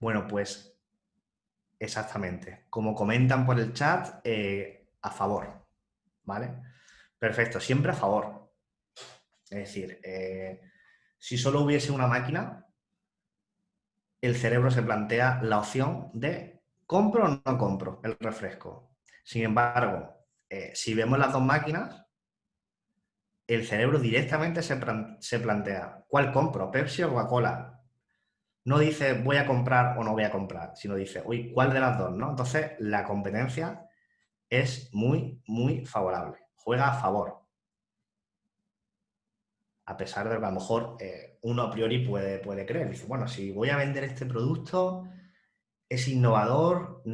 Bueno, pues exactamente. Como comentan por el chat, eh, a favor. ¿Vale? Perfecto, siempre a favor. Es decir, eh, si solo hubiese una máquina, el cerebro se plantea la opción de compro o no compro el refresco. Sin embargo, eh, si vemos las dos máquinas, el cerebro directamente se, se plantea, ¿cuál compro? ¿Pepsi o Coca-Cola? no dice voy a comprar o no voy a comprar, sino dice, uy, ¿cuál de las dos? ¿no? Entonces, la competencia es muy, muy favorable. Juega a favor. A pesar de que a lo mejor eh, uno a priori puede, puede creer. Dice, bueno, si voy a vender este producto, es innovador, mm,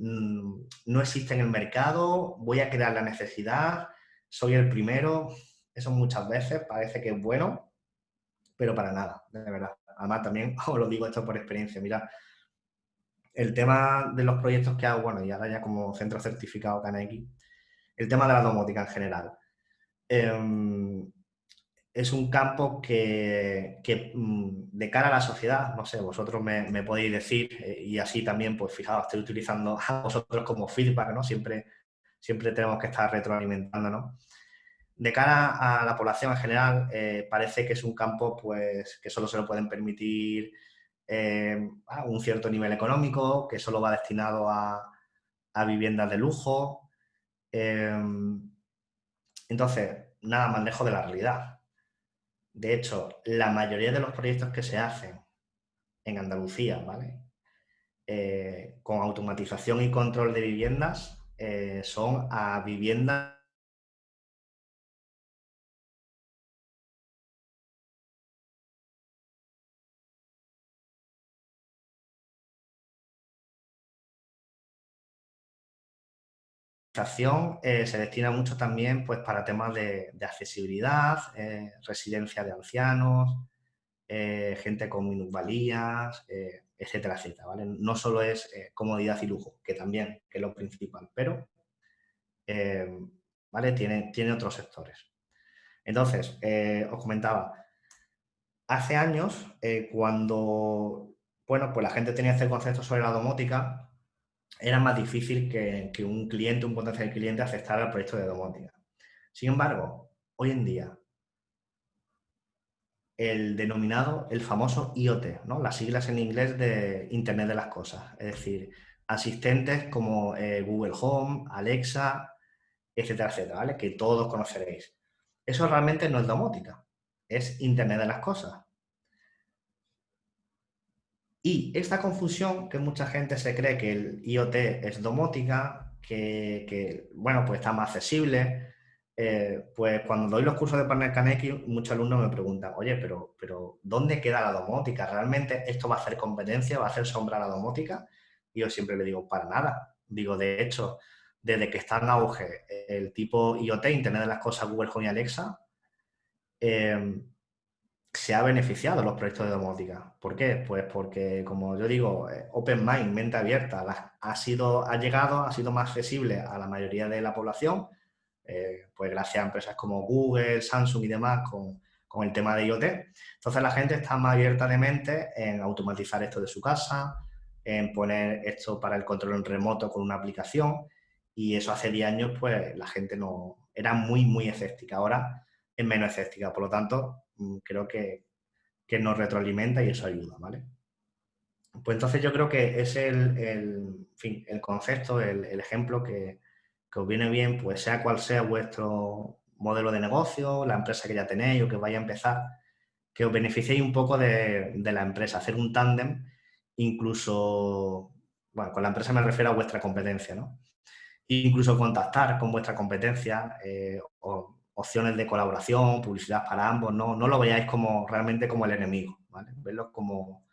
mm, no existe en el mercado, voy a crear la necesidad, soy el primero. Eso muchas veces parece que es bueno, pero para nada, de verdad además también os lo digo esto por experiencia, mira, el tema de los proyectos que hago, bueno, y ahora ya como centro certificado KNX, el tema de la domótica en general. Em, es un campo que, mm, de cara a la sociedad, no sé, vosotros me, podéis decir, eh, y así también, pues fijaos, estoy utilizando a vosotros como feedback, ¿no? Siempre, siempre tenemos que estar retroalimentando, ¿no? de cara a la población en general, eh, parece que es un campo pues, que solo se lo pueden permitir eh, a un cierto nivel económico, que solo va destinado a, viviendas de lujo. Em, entonces, nada más lejos de la realidad. De hecho, la mayoría de los proyectos que se hacen en Andalucía, ¿vale? Eh, con automatización y control de viviendas, son a viviendas Eh, se destina mucho también pues, para temas de, accesibilidad, eh, residencia de ancianos, eh, gente con minusvalías, etcétera, etcétera. ¿vale? No solo es comodidad y lujo, que también que es lo principal, pero ¿vale? tiene, tiene otros sectores. Entonces, os comentaba, hace años, cuando bueno, pues la gente tenía este concepto sobre la domótica, era más difícil que, un cliente, un potencial cliente, aceptara el proyecto de domótica. Sin embargo, hoy en día, el denominado, el famoso IoT, ¿no? las siglas en inglés de Internet de las Cosas, es decir, asistentes como eh, Google Home, Alexa, etcétera, etcétera, ¿vale? que todos conoceréis. Eso realmente no es domótica, es Internet de las Cosas. Y esta confusión, que mucha gente se cree que el IoT es domótica, que, bueno, pues está más accesible, eh, pues cuando doy los cursos de Partner Kaneki, muchos alumnos me preguntan, oye, pero, pero ¿dónde queda la domótica? ¿Realmente esto va a hacer competencia, va a hacer sombra a la domótica? Y yo siempre le digo, para nada. Digo, de hecho, desde que está en auge el tipo IoT, Internet de las Cosas, Google Home y Alexa, eh, se ha beneficiado los proyectos de domótica. ¿Por qué? Pues porque, como yo digo, eh, Open Mind, mente abierta, ha, sido, ha llegado, ha sido más accesible a la mayoría de la población, eh, pues gracias a empresas como Google, Samsung y demás con, el tema de IoT. Entonces la gente está más abierta de mente en automatizar esto de su casa, en poner esto para el control en remoto con una aplicación y eso hace 10 años pues la gente no era muy, muy escéptica. Ahora es menos escéptica, por lo tanto creo que, nos retroalimenta y eso ayuda, ¿vale? Pues entonces yo creo que es el, el, concepto, el, ejemplo que, os viene bien, pues sea cual sea vuestro modelo de negocio, la empresa que ya tenéis o que vaya a empezar, que os beneficiéis un poco de, la empresa, hacer un tándem, incluso, bueno, con la empresa me refiero a vuestra competencia, ¿no? Incluso contactar con vuestra competencia eh, o opciones de colaboración, publicidad para ambos, no, no lo veáis como realmente como el enemigo, ¿vale? Verlo como,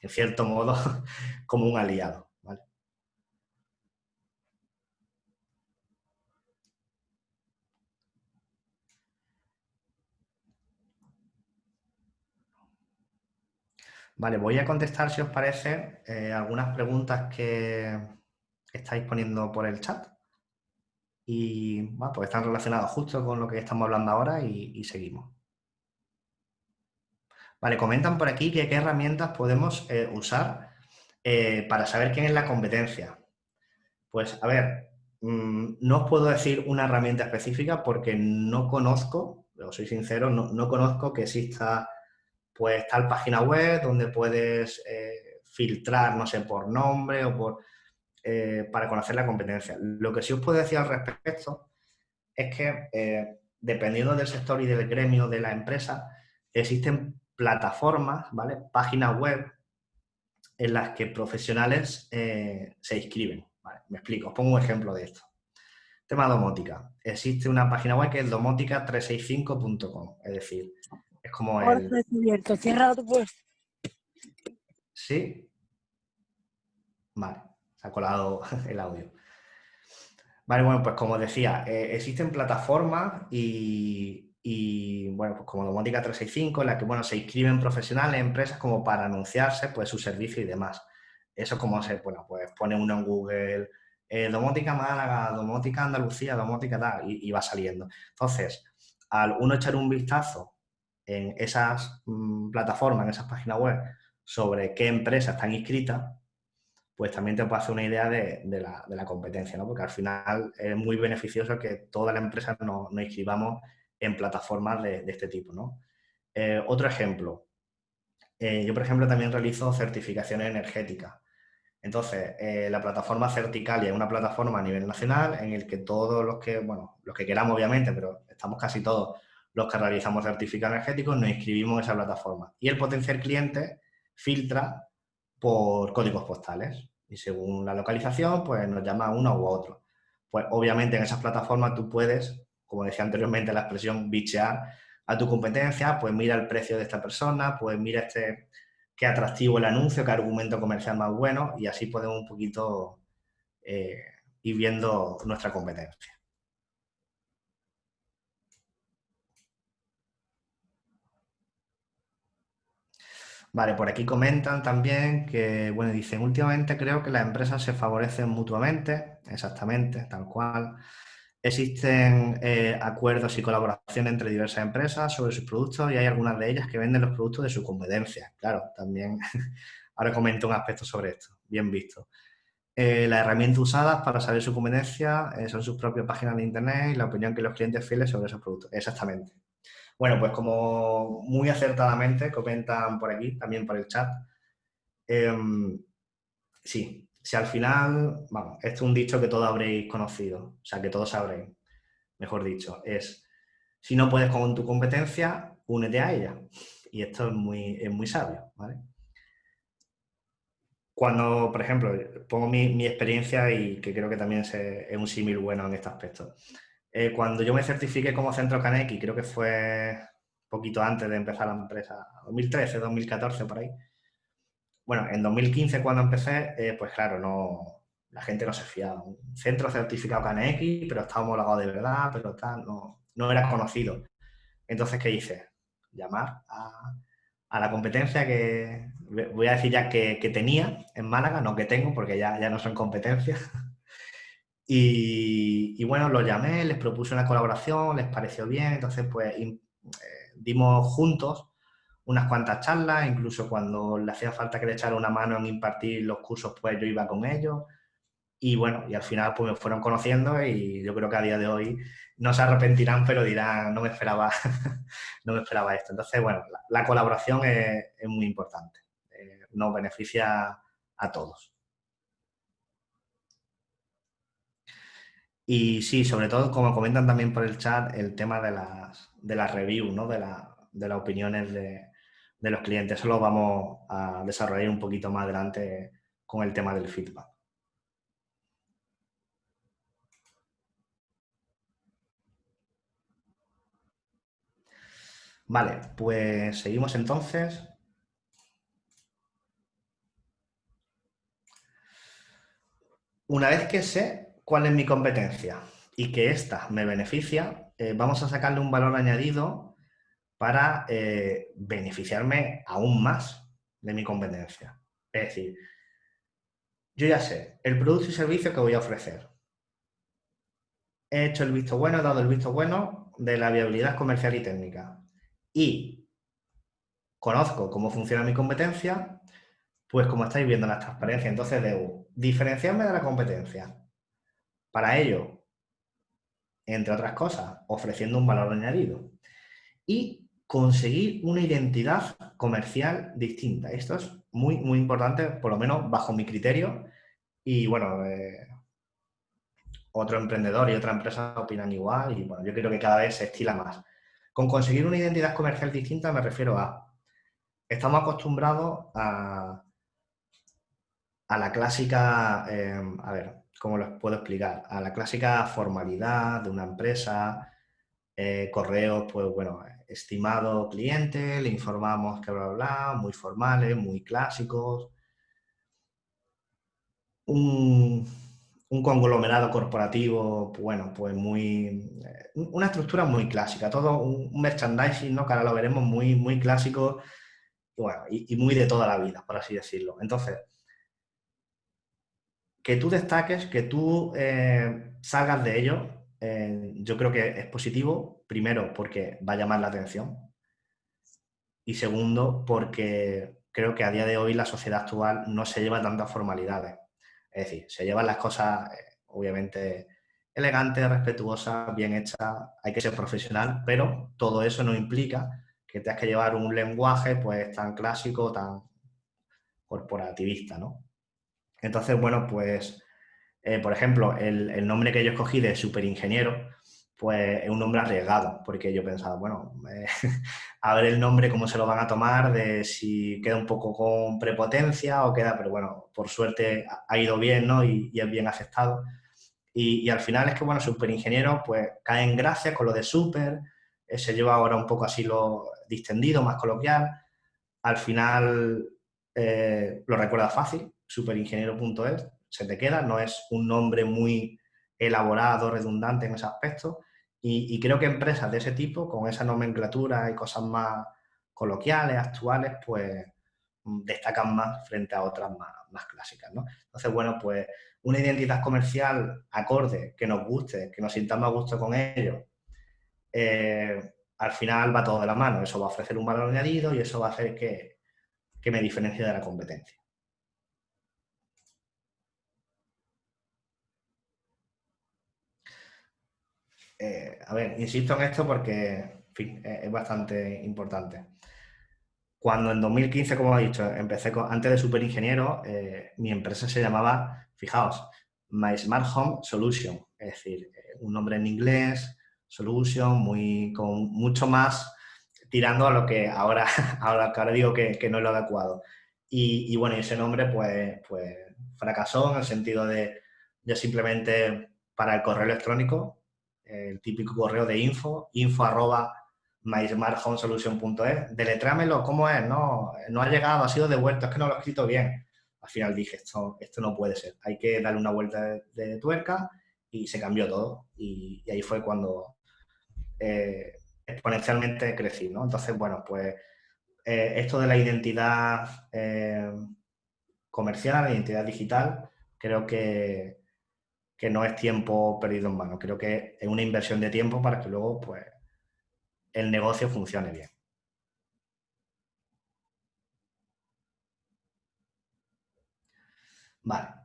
en cierto modo, como un aliado. ¿vale? Vale, voy a contestar, si os parece, eh, algunas preguntas que estáis poniendo por el chat. Y pues están relacionadas justo con lo que estamos hablando ahora y, seguimos. Vale, comentan por aquí que qué herramientas podemos eh, usar eh, para saber quién es la competencia. Pues, a ver, mm, no os puedo decir una herramienta específica porque no conozco, os soy sincero, no, no conozco que exista pues tal página web donde puedes eh, filtrar, no sé, por nombre o por eh, para conocer la competencia. Lo que sí os puedo decir al respecto es que eh, dependiendo del sector y del gremio de la empresa, existen plataformas, ¿vale? Páginas web en las que profesionales se inscriben. Me explico, os pongo un ejemplo de esto. Tema domótica. Existe una página web que es domótica365.com, es decir, es como el... Cierra tu puesto. Sí. Vale, ha colado el audio. Vale, bueno, pues como decía, eh, existen plataformas y, bueno, pues como Domótica 365, en la que, bueno, se inscriben profesionales, empresas como para anunciarse, pues, su servicio y demás. Eso como se, bueno, pues pone uno en Google, eh, Domótica Málaga, Domótica Andalucía, Domótica tal, y, y, va saliendo. Entonces, al uno echar un vistazo en esas mm, plataformas, en esas páginas web, sobre qué empresas están inscritas, pues también te puede hacer una idea de, la, competencia, ¿no? Porque al final es muy beneficioso que todas las empresas nos, inscribamos en plataformas de, este tipo, ¿no? Eh, otro ejemplo, eh, yo por ejemplo también realizo certificaciones energéticas. Entonces, eh, la plataforma Certicalia es una plataforma a nivel nacional en el que todos los que, bueno, los que queramos obviamente, pero estamos casi todos los que realizamos certificados energéticos nos inscribimos en esa plataforma. Y el potencial cliente filtra por códigos postales. Y según la localización, pues nos llama uno u otro. Pues obviamente en esas plataformas tú puedes, como decía anteriormente la expresión, bichear a tu competencia, pues mira el precio de esta persona, pues mira este, qué atractivo el anuncio, qué argumento comercial más bueno, y así podemos un poquito eh, ir viendo nuestra competencia. Vale, por aquí comentan también que, bueno, dicen, últimamente creo que las empresas se favorecen mutuamente, exactamente, tal cual. Existen eh, acuerdos y colaboración entre diversas empresas sobre sus productos y hay algunas de ellas que venden los productos de su competencia. Claro, también ahora comento un aspecto sobre esto, bien visto. Eh, las herramientas usadas para saber su competencia eh, son sus propias páginas de internet y la opinión que los clientes fieles sobre esos productos. Exactamente. Bueno, pues como muy acertadamente comentan por aquí, también por el chat, em, sí, si al final, vamos, esto es un dicho que todos habréis conocido, o sea, que todos sabréis, mejor dicho, es, si no puedes con tu competencia, únete a ella. Y esto es muy, es muy sabio. Cuando, por ejemplo, pongo mi, experiencia y que creo que también es un símil bueno en este aspecto. Eh, cuando yo me certifiqué como centro Kaneki, creo que fue poquito antes de empezar la empresa, 2013, 2014, por ahí. Bueno, en 2015 cuando empecé, eh, pues claro, no, la gente no se fiaba. Un centro certificado Kaneki, pero estaba homologado de verdad, pero tal, no, no era conocido. Entonces, ¿qué hice? Llamar a, la competencia que, voy a decir ya que, tenía en Málaga, no que tengo, porque ya, ya no son competencias. Y, bueno, los llamé, les propuse una colaboración, les pareció bien, entonces pues eh, dimos juntos unas cuantas charlas, incluso cuando le hacía falta que le echara una mano en impartir los cursos, pues yo iba con ellos. Y bueno, y al final pues me fueron conociendo y yo creo que a día de hoy no se arrepentirán, pero dirán, no me esperaba, no me esperaba esto. Entonces, bueno, la, colaboración es, muy importante, eh, nos beneficia a todos. Y sí, sobre todo, como comentan también por el chat, el tema de las, de las reviews, ¿no? de, de las opiniones de, de, los clientes. Eso lo vamos a desarrollar un poquito más adelante con el tema del feedback. Vale, pues seguimos entonces. Una vez que sé cuál es mi competencia y que esta me beneficia, eh, vamos a sacarle un valor añadido para eh, beneficiarme aún más. de mi competencia. Es decir, yo ya sé el producto y servicio que voy a ofrecer. He hecho el visto bueno, he dado el visto bueno de la viabilidad comercial y técnica. Y conozco cómo funciona mi competencia, pues como estáis viendo en la transparencia, entonces debo diferenciarme de la competencia. Para ello, entre otras cosas, ofreciendo un valor añadido. Y conseguir una identidad comercial distinta. Esto es muy, muy importante, por lo menos bajo mi criterio. Y bueno, eh, otro emprendedor y otra empresa opinan igual y bueno, yo creo que cada vez se estila más. Con conseguir una identidad comercial distinta me refiero a, estamos acostumbrados a, a la clásica, em, a ver, ¿cómo lo puedo explicar? A la clásica formalidad de una empresa, eh, correos, pues bueno, estimado cliente, le informamos que bla, bla, bla, muy formales, muy clásicos. Un, conglomerado corporativo, bueno, pues muy... Eh, una estructura muy clásica, todo un, merchandising, ¿no? Que ahora lo veremos muy, muy clásico bueno, y, muy de toda la vida, por así decirlo. Entonces, que tú destaques, que tú eh, salgas de ello, eh, yo creo que es positivo, primero porque va a llamar la atención y segundo porque creo que a día de hoy la sociedad actual no se lleva tantas formalidades. Es decir, se llevan las cosas, eh, obviamente, elegantes, respetuosas, bien hechas, hay que ser profesional, pero todo eso no implica que tengas que llevar un lenguaje pues tan clásico, tan corporativista, ¿no? Entonces, bueno, pues, eh, por ejemplo, el, nombre que yo escogí de superingeniero, pues es un nombre arriesgado, porque yo pensaba, bueno, eh, a ver el nombre, cómo se lo van a tomar, de si queda un poco con prepotencia o queda, pero bueno, por suerte ha ido bien, ¿no? Y, es bien aceptado. Y, al final es que, bueno, superingeniero, pues cae en gracia con lo de super, eh, se lleva ahora un poco así lo distendido, más coloquial. Al final lo recuerda fácil, superingeniero.es, se te queda, no es un nombre muy elaborado, redundante en ese aspecto. Y, creo que empresas de ese tipo, con esa nomenclatura y cosas más coloquiales, actuales, pues mm, destacan más frente a otras más, clásicas, ¿no? Entonces, bueno, pues una identidad comercial acorde, que nos guste, que nos sintamos a gusto con ello, eh, al final va todo de la mano. Eso va a ofrecer un valor añadido y eso va a hacer que, que me diferencie de la competencia. Eh, a ver, insisto en esto porque es bastante importante. Cuando en 2015, como he dicho, empecé antes de Superingeniero, eh, mi empresa se llamaba, fijaos, My Smart Home Solution, es decir, eh, un nombre en inglés, Solution, muy, con mucho más tirando a lo que ahora, ahora, ahora digo que, no es lo adecuado. Y, bueno, ese nombre pues, pues fracasó en el sentido de yo simplemente para el correo electrónico el típico correo de info, info arroba mysmarthomesolution.es, deletrámelo, ¿cómo es? No, no ha llegado, ha sido devuelto, es que no lo he escrito bien. Al final dije, esto, esto no puede ser, hay que darle una vuelta de, tuerca y se cambió todo. Y, ahí fue cuando eh, exponencialmente crecí, ¿no? Entonces, bueno, pues eh, esto de la identidad eh, comercial, la identidad digital, creo que, que no es tiempo perdido en vano. Creo que es una inversión de tiempo para que luego pues, el negocio funcione bien. Vale.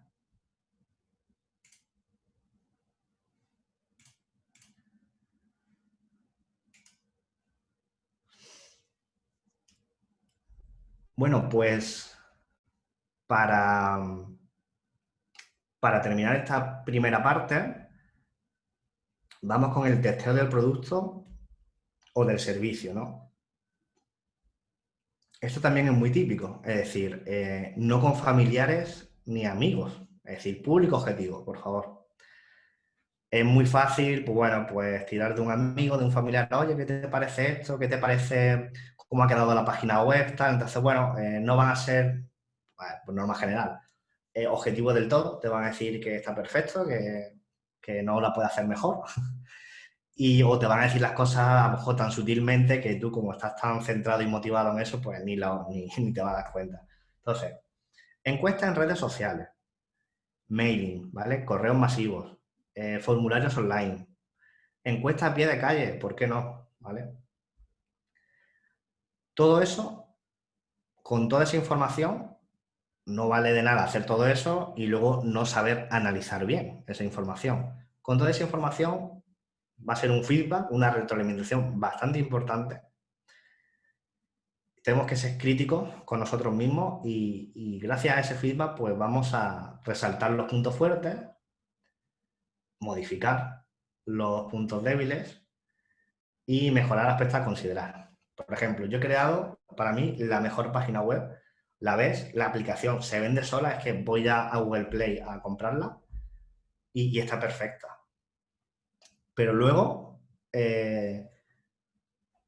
Bueno, pues para, para terminar esta primera parte, vamos con el testeo del producto o del servicio, ¿no? Esto también es muy típico, es decir, eh, no con familiares ni amigos, es decir, público objetivo, por favor. Es muy fácil, pues bueno, pues tirar de un amigo, de un familiar, oye, ¿qué te parece esto? ¿Qué te parece cómo ha quedado la página web? Entonces, bueno, eh, no van a ser, por norma general, eh, objetivo del todo, te van a decir que está perfecto, que, no la puede hacer mejor. y o te van a decir las cosas a lo mejor tan sutilmente que tú como estás tan centrado y motivado en eso, pues ni, ni, te vas a dar cuenta. Entonces, encuestas en redes sociales, mailing, ¿vale? Correos masivos, eh, formularios online, encuestas a pie de calle, ¿por qué no? ¿Vale? Todo eso, con toda esa información, no vale de nada hacer todo eso y luego no saber analizar bien esa información. Con toda esa información va a ser un feedback, una retroalimentación bastante importante. Tenemos que ser críticos con nosotros mismos y, gracias a ese feedback pues vamos a resaltar los puntos fuertes, modificar los puntos débiles y mejorar aspectos a considerar. Por ejemplo, yo he creado para mí la mejor página web la ves, la aplicación se vende sola, es que voy a, Google Play a comprarla y, está perfecta. Pero luego, eh,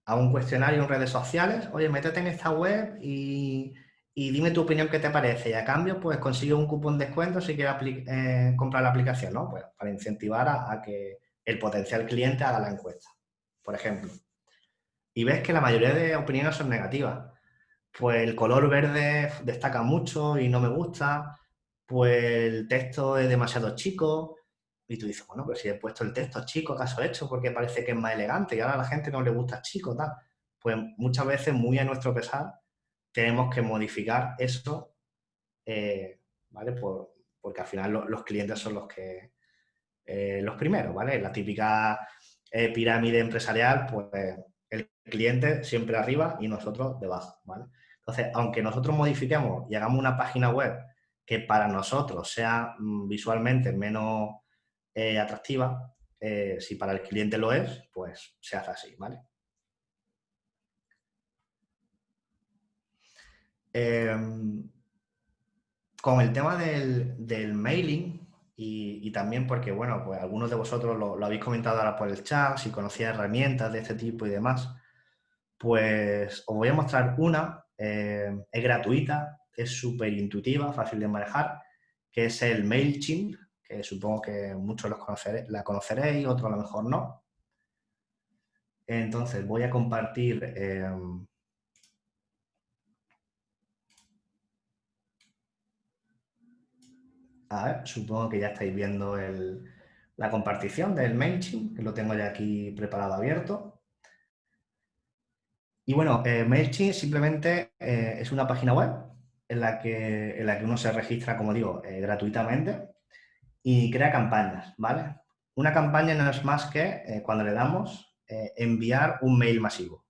a un cuestionario en redes sociales, oye, métete en esta web y, dime tu opinión qué te parece. Y a cambio, pues consigue un cupón de descuento si quieres eh, comprar la aplicación, ¿no? Pues para incentivar a, que el potencial cliente haga la encuesta, por ejemplo. Y ves que la mayoría de opiniones son negativas pues el color verde destaca mucho y no me gusta, pues el texto es demasiado chico, y tú dices, bueno, pero si he puesto el texto chico, ¿acaso he hecho? Porque parece que es más elegante y ahora a la gente no le gusta chico, tal. Pues muchas veces, muy a nuestro pesar, tenemos que modificar eso, eh, ¿vale? porque al final los clientes son los que, eh, los primeros, ¿vale? La típica eh, pirámide empresarial, pues el cliente siempre arriba y nosotros debajo, ¿vale? Entonces, aunque nosotros modifiquemos y hagamos una página web que para nosotros sea mm, visualmente menos eh, atractiva, eh, si para el cliente lo es, pues se hace así, ¿vale? Em, con el tema del, mailing y, también porque, bueno, pues algunos de vosotros lo, lo, habéis comentado ahora por el chat, si conocía herramientas de este tipo y demás, pues os voy a mostrar una eh, es gratuita, es súper intuitiva, fácil de manejar, que es el MailChimp, que supongo que muchos los la conoceréis, otros a lo mejor no. Entonces voy a compartir... Em, a ver, supongo que ya estáis viendo la compartición del MailChimp, que lo tengo ya aquí preparado abierto. Y bueno, eh, MailChimp simplemente eh, es una página web en la, que, en la que uno se registra, como digo, eh, gratuitamente y crea campañas, ¿vale? Una campaña no es más que cuando le damos enviar un mail masivo.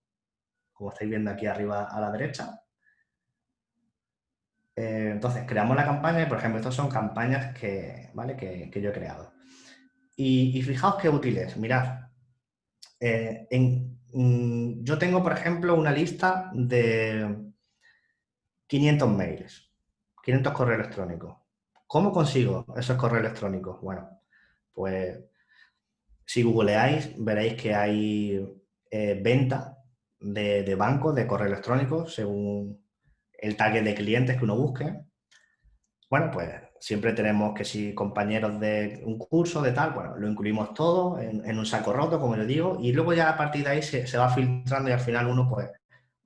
Como estáis viendo aquí arriba a la derecha. entonces, creamos la campaña y, por ejemplo, estas son campañas que, ¿vale? que, yo he creado. Y, y, fijaos qué útil es. Mirad, en, yo tengo, por ejemplo, una lista de 500 mails, 500 correos electrónicos. ¿Cómo consigo esos correos electrónicos? Bueno, pues si googleáis veréis que hay eh, venta de, bancos de correo electrónico según el target de clientes que uno busque. Bueno, pues siempre tenemos que si compañeros de un curso, de tal, bueno, lo incluimos todo en, un saco roto, como les digo, y luego ya a partir de ahí se, va filtrando y al final uno pues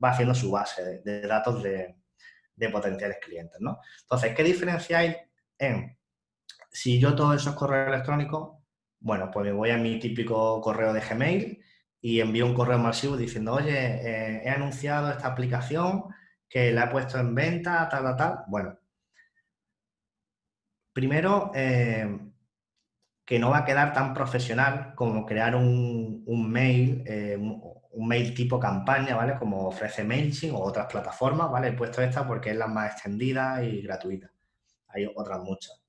va haciendo su base de, datos de, potenciales clientes, ¿no? Entonces, ¿qué diferencia hay en si yo todos esos correos electrónicos, bueno, pues me voy a mi típico correo de Gmail y envío un correo masivo diciendo, oye, eh, he anunciado esta aplicación que la he puesto en venta, tal, tal, tal. Bueno, Primero, eh, que no va a quedar tan profesional como crear un, mail, eh, un mail tipo campaña, ¿vale? Como ofrece MailChimp o otras plataformas, ¿vale? He puesto esta porque es la más extendida y gratuita. Hay otras muchas.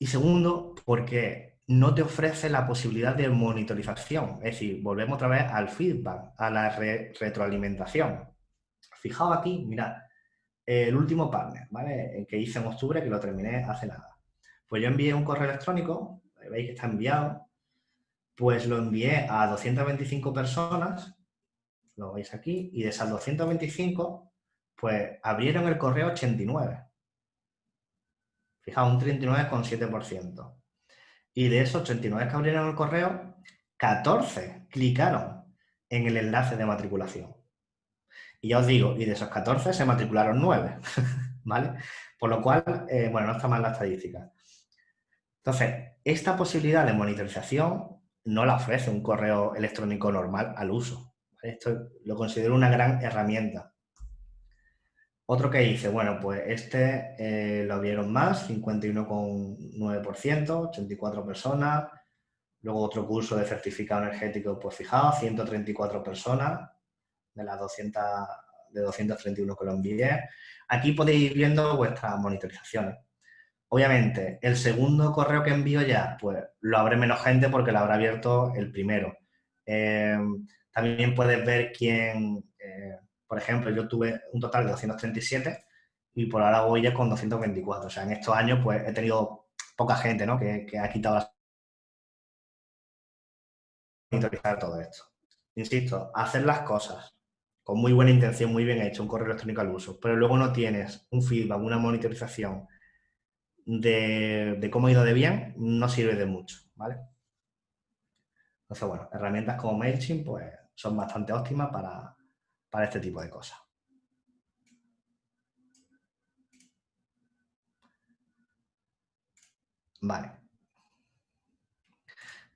Y segundo, porque no te ofrece la posibilidad de monitorización. Es decir, volvemos otra vez al feedback, a la retroalimentación. Fijaos aquí, mirad, el último partner, ¿vale? Que hice en octubre, que lo terminé hace nada. Pues yo envié un correo electrónico, veis que está enviado, pues lo envié a 225 personas, lo veis aquí, y de esas 225, pues abrieron el correo 89. Fijaos, un 39,7%. Y de esos 89 que abrieron el correo, 14 clicaron en el enlace de matriculación. Y ya os digo, y de esos 14 se matricularon 9, ¿vale? Por lo cual, eh, bueno, no está mal la estadística. Entonces, esta posibilidad de monitorización no la ofrece un correo electrónico normal al uso. Esto lo considero una gran herramienta. Otro que hice, bueno, pues este eh, lo vieron más, 51,9%, 84 personas. Luego otro curso de certificado energético, pues fijaos, 134 personas de las 200, de 231 que lo envié. Aquí podéis ir viendo vuestras monitorizaciones. Obviamente, el segundo correo que envío ya, pues lo abre menos gente porque lo habrá abierto el primero. Eh, también puedes ver quién, eh, por ejemplo, yo tuve un total de 237 y por ahora voy ya con 224. O sea, en estos años pues he tenido poca gente ¿no? que, ha quitado las... monitorizar todo esto. Insisto, hacer las cosas con muy buena intención, muy bien hecho, un correo electrónico al uso, pero luego no tienes un feedback, una monitorización de, cómo ha ido de bien, no sirve de mucho, ¿vale? Entonces, bueno, herramientas como MailChimp pues, son bastante óptimas para, para este tipo de cosas. Vale.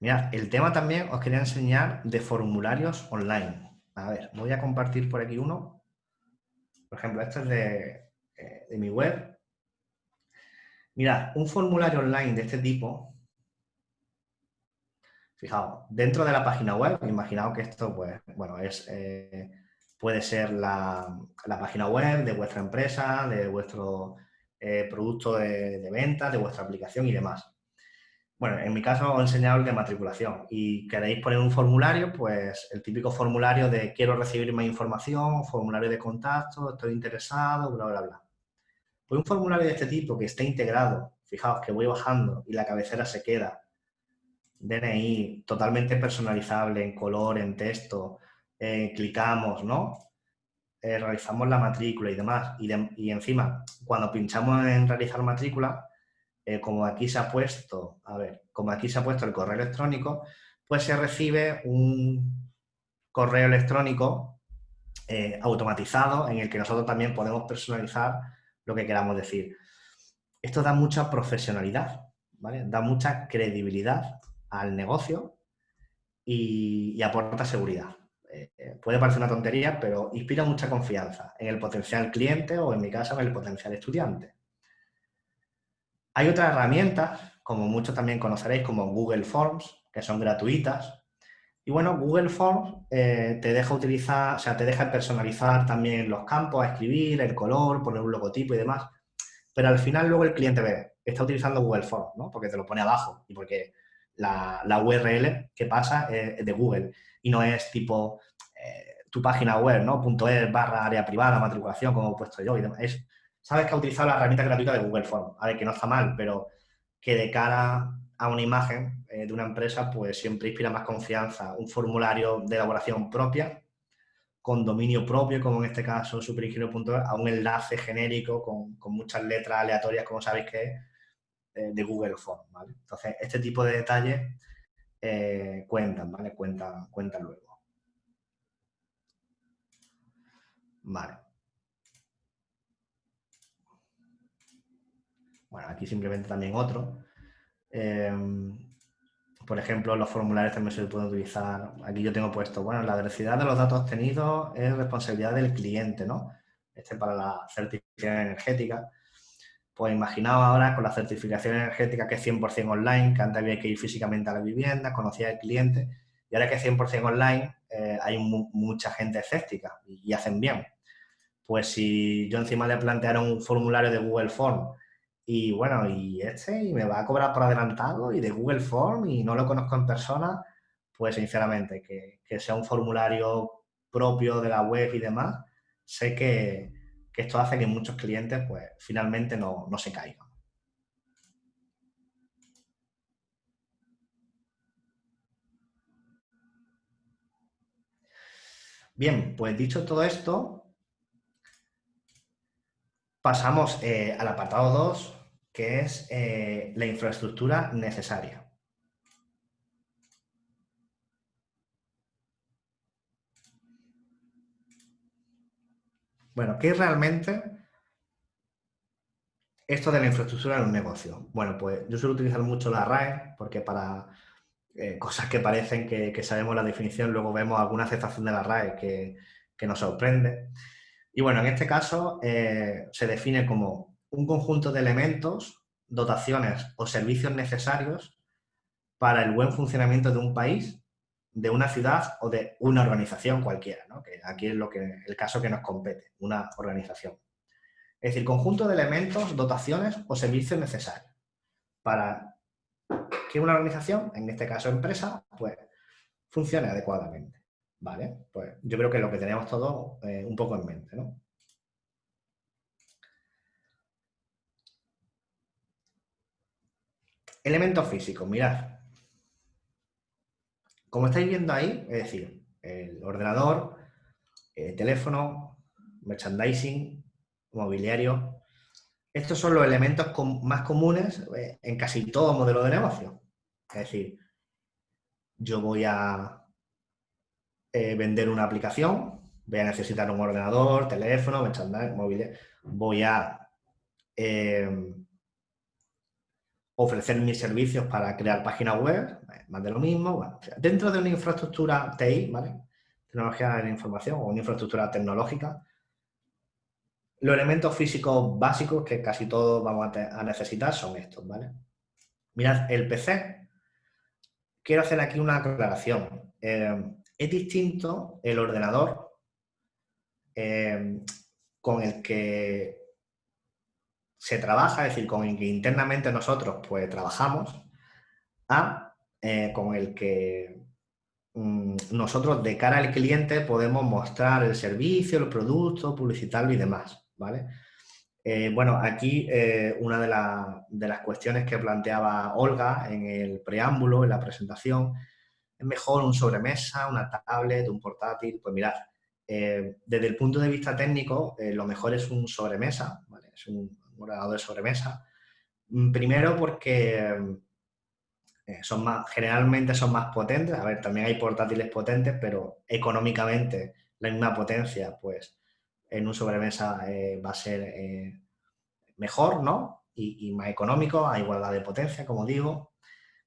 Mira, el tema también os quería enseñar de formularios online. A ver, voy a compartir por aquí uno. Por ejemplo, este es de, eh, de mi web, Mira, un formulario online de este tipo, fijaos, dentro de la página web, imaginaos que esto, pues, bueno, es, eh, puede ser la, página web de vuestra empresa, de vuestro eh, producto de, venta, de vuestra aplicación y demás. Bueno, en mi caso os he enseñado el de matriculación y queréis poner un formulario, pues el típico formulario de quiero recibir más información, formulario de contacto, estoy interesado, bla, bla, bla. Pues un formulario de este tipo que esté integrado, fijaos que voy bajando y la cabecera se queda, DNI, totalmente personalizable en color, en texto, eh, clicamos, ¿no? Eh, realizamos la matrícula y demás. Y, encima, cuando pinchamos en realizar matrícula, eh, como aquí se ha puesto, a ver, como aquí se ha puesto el correo electrónico, pues se recibe un correo electrónico automatizado en el que nosotros también podemos personalizar lo que queramos decir. Esto da mucha profesionalidad, ¿vale? Da mucha credibilidad al negocio y, aporta seguridad. Eh, eh, puede parecer una tontería, pero inspira mucha confianza en el potencial cliente o, en mi caso, en el potencial estudiante. Hay otras herramientas, como muchos también conoceréis, como Google Forms, que son gratuitas. Y bueno, Google Forms eh, te deja utilizar, o sea, te deja personalizar también los campos, a escribir, el color, poner un logotipo y demás. Pero al final luego el cliente ve, está utilizando Google Forms, ¿no? Porque te lo pone abajo y porque la, URL que pasa es de Google y no es tipo eh, tu página web, ¿no? .es barra área privada, matriculación, como he puesto yo y demás. Es, sabes que ha utilizado la herramienta gratuita de Google Forms. A ver, que no está mal, pero que de cara a una imagen eh, de una empresa, pues siempre inspira más confianza un formulario de elaboración propia, con dominio propio, como en este caso superingenio.es, a un enlace genérico con, muchas letras aleatorias, como sabéis que es, eh, de Google ¿vale? Entonces, este tipo de detalles eh, cuentan, ¿vale? Cuentan, cuentan luego. Vale. Bueno, aquí simplemente también otro. Em, por ejemplo, los formularios también se pueden utilizar. Aquí yo tengo puesto, bueno, la veracidad de los datos obtenidos es responsabilidad del cliente, ¿no? Este para la certificación energética. Pues imaginaos ahora con la certificación energética que es 100% online, que antes había que ir físicamente a la vivienda, conocía al cliente, y ahora que es 100% online, eh, hay mucha gente escéptica y, y, hacen bien. Pues si yo encima le planteara un formulario de Google Form y bueno, y este, y me va a cobrar por adelantado y de Google Form y no lo conozco en persona, pues sinceramente, que, sea un formulario propio de la web y demás, sé que, esto hace que muchos clientes pues finalmente no, no se caigan. Bien, pues dicho todo esto, pasamos eh, al apartado 2, que es eh, la infraestructura necesaria. Bueno, ¿qué es realmente esto de la infraestructura en un negocio? Bueno, pues yo suelo utilizar mucho la RAE porque para eh, cosas que parecen que, sabemos la definición, luego vemos alguna aceptación de la RAE que, nos sorprende. Y bueno, en este caso eh, se define como un conjunto de elementos, dotaciones o servicios necesarios para el buen funcionamiento de un país, de una ciudad o de una organización cualquiera, ¿no? que aquí es lo que, el caso que nos compete, una organización. Es decir, conjunto de elementos, dotaciones o servicios necesarios para que una organización, en este caso empresa, pues funcione adecuadamente. ¿Vale? Pues yo creo que es lo que tenemos todos eh, un poco en mente, ¿no? Elementos físicos, mirad. Como estáis viendo ahí, es decir, el ordenador, el teléfono, merchandising, mobiliario, estos son los elementos más comunes eh, en casi todo modelo de negocio. Es decir, yo voy a eh, vender una aplicación, voy a necesitar un ordenador, teléfono, móvil, voy a eh, ofrecer mis servicios para crear páginas web, más de lo mismo. dentro de una infraestructura TI, ¿vale? Tecnología de la información o una infraestructura tecnológica, los elementos físicos básicos que casi todos vamos a, necesitar son estos, ¿vale? Mirad, el PC, quiero hacer aquí una aclaración. Eh, es distinto el ordenador eh, con el que se trabaja, es decir, con el que internamente nosotros pues trabajamos, a eh, con el que mm, nosotros de cara al cliente podemos mostrar el servicio, el producto, publicitarlo y demás. ¿vale? Eh, bueno, aquí eh, una de, las cuestiones que planteaba Olga en el preámbulo, en la presentación, es mejor un sobremesa, una tablet, un portátil. Pues mirad, desde el punto de vista técnico, lo mejor es un sobremesa, ¿vale? es un, ordenador de sobremesa. Mm, primero porque son más, generalmente son más potentes. A ver, también hay portátiles potentes, pero económicamente la misma potencia, pues en un sobremesa eh, va a ser eh, mejor, ¿no? Y, más económico, a igualdad de potencia, como digo.